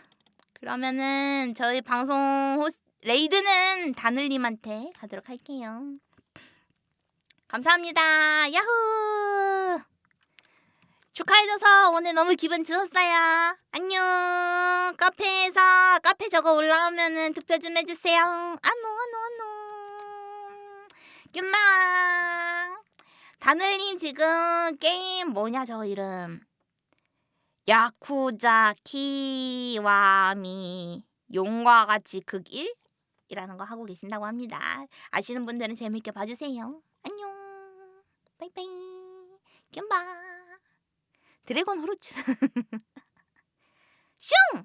그러면은 저희 방송 호 raid는 다늘님한테 가도록 할게요. 감사합니다. 야호! 축하해줘서 오늘 너무 기분 좋았어요. 안녕. 카페에서 카페 저거 올라오면은 투표 좀 해주세요. 안녕, 안녕, 안녕. 뀨마. 다늘님 지금 게임 뭐냐 저 이름. 야쿠자 키와미 용과 같이 극일이라는 거 하고 계신다고 합니다. 아시는 분들은 재밌게 봐주세요. 안녕. 빠이빠이. 뀨바. 드래곤 후르츠. [laughs] 슝!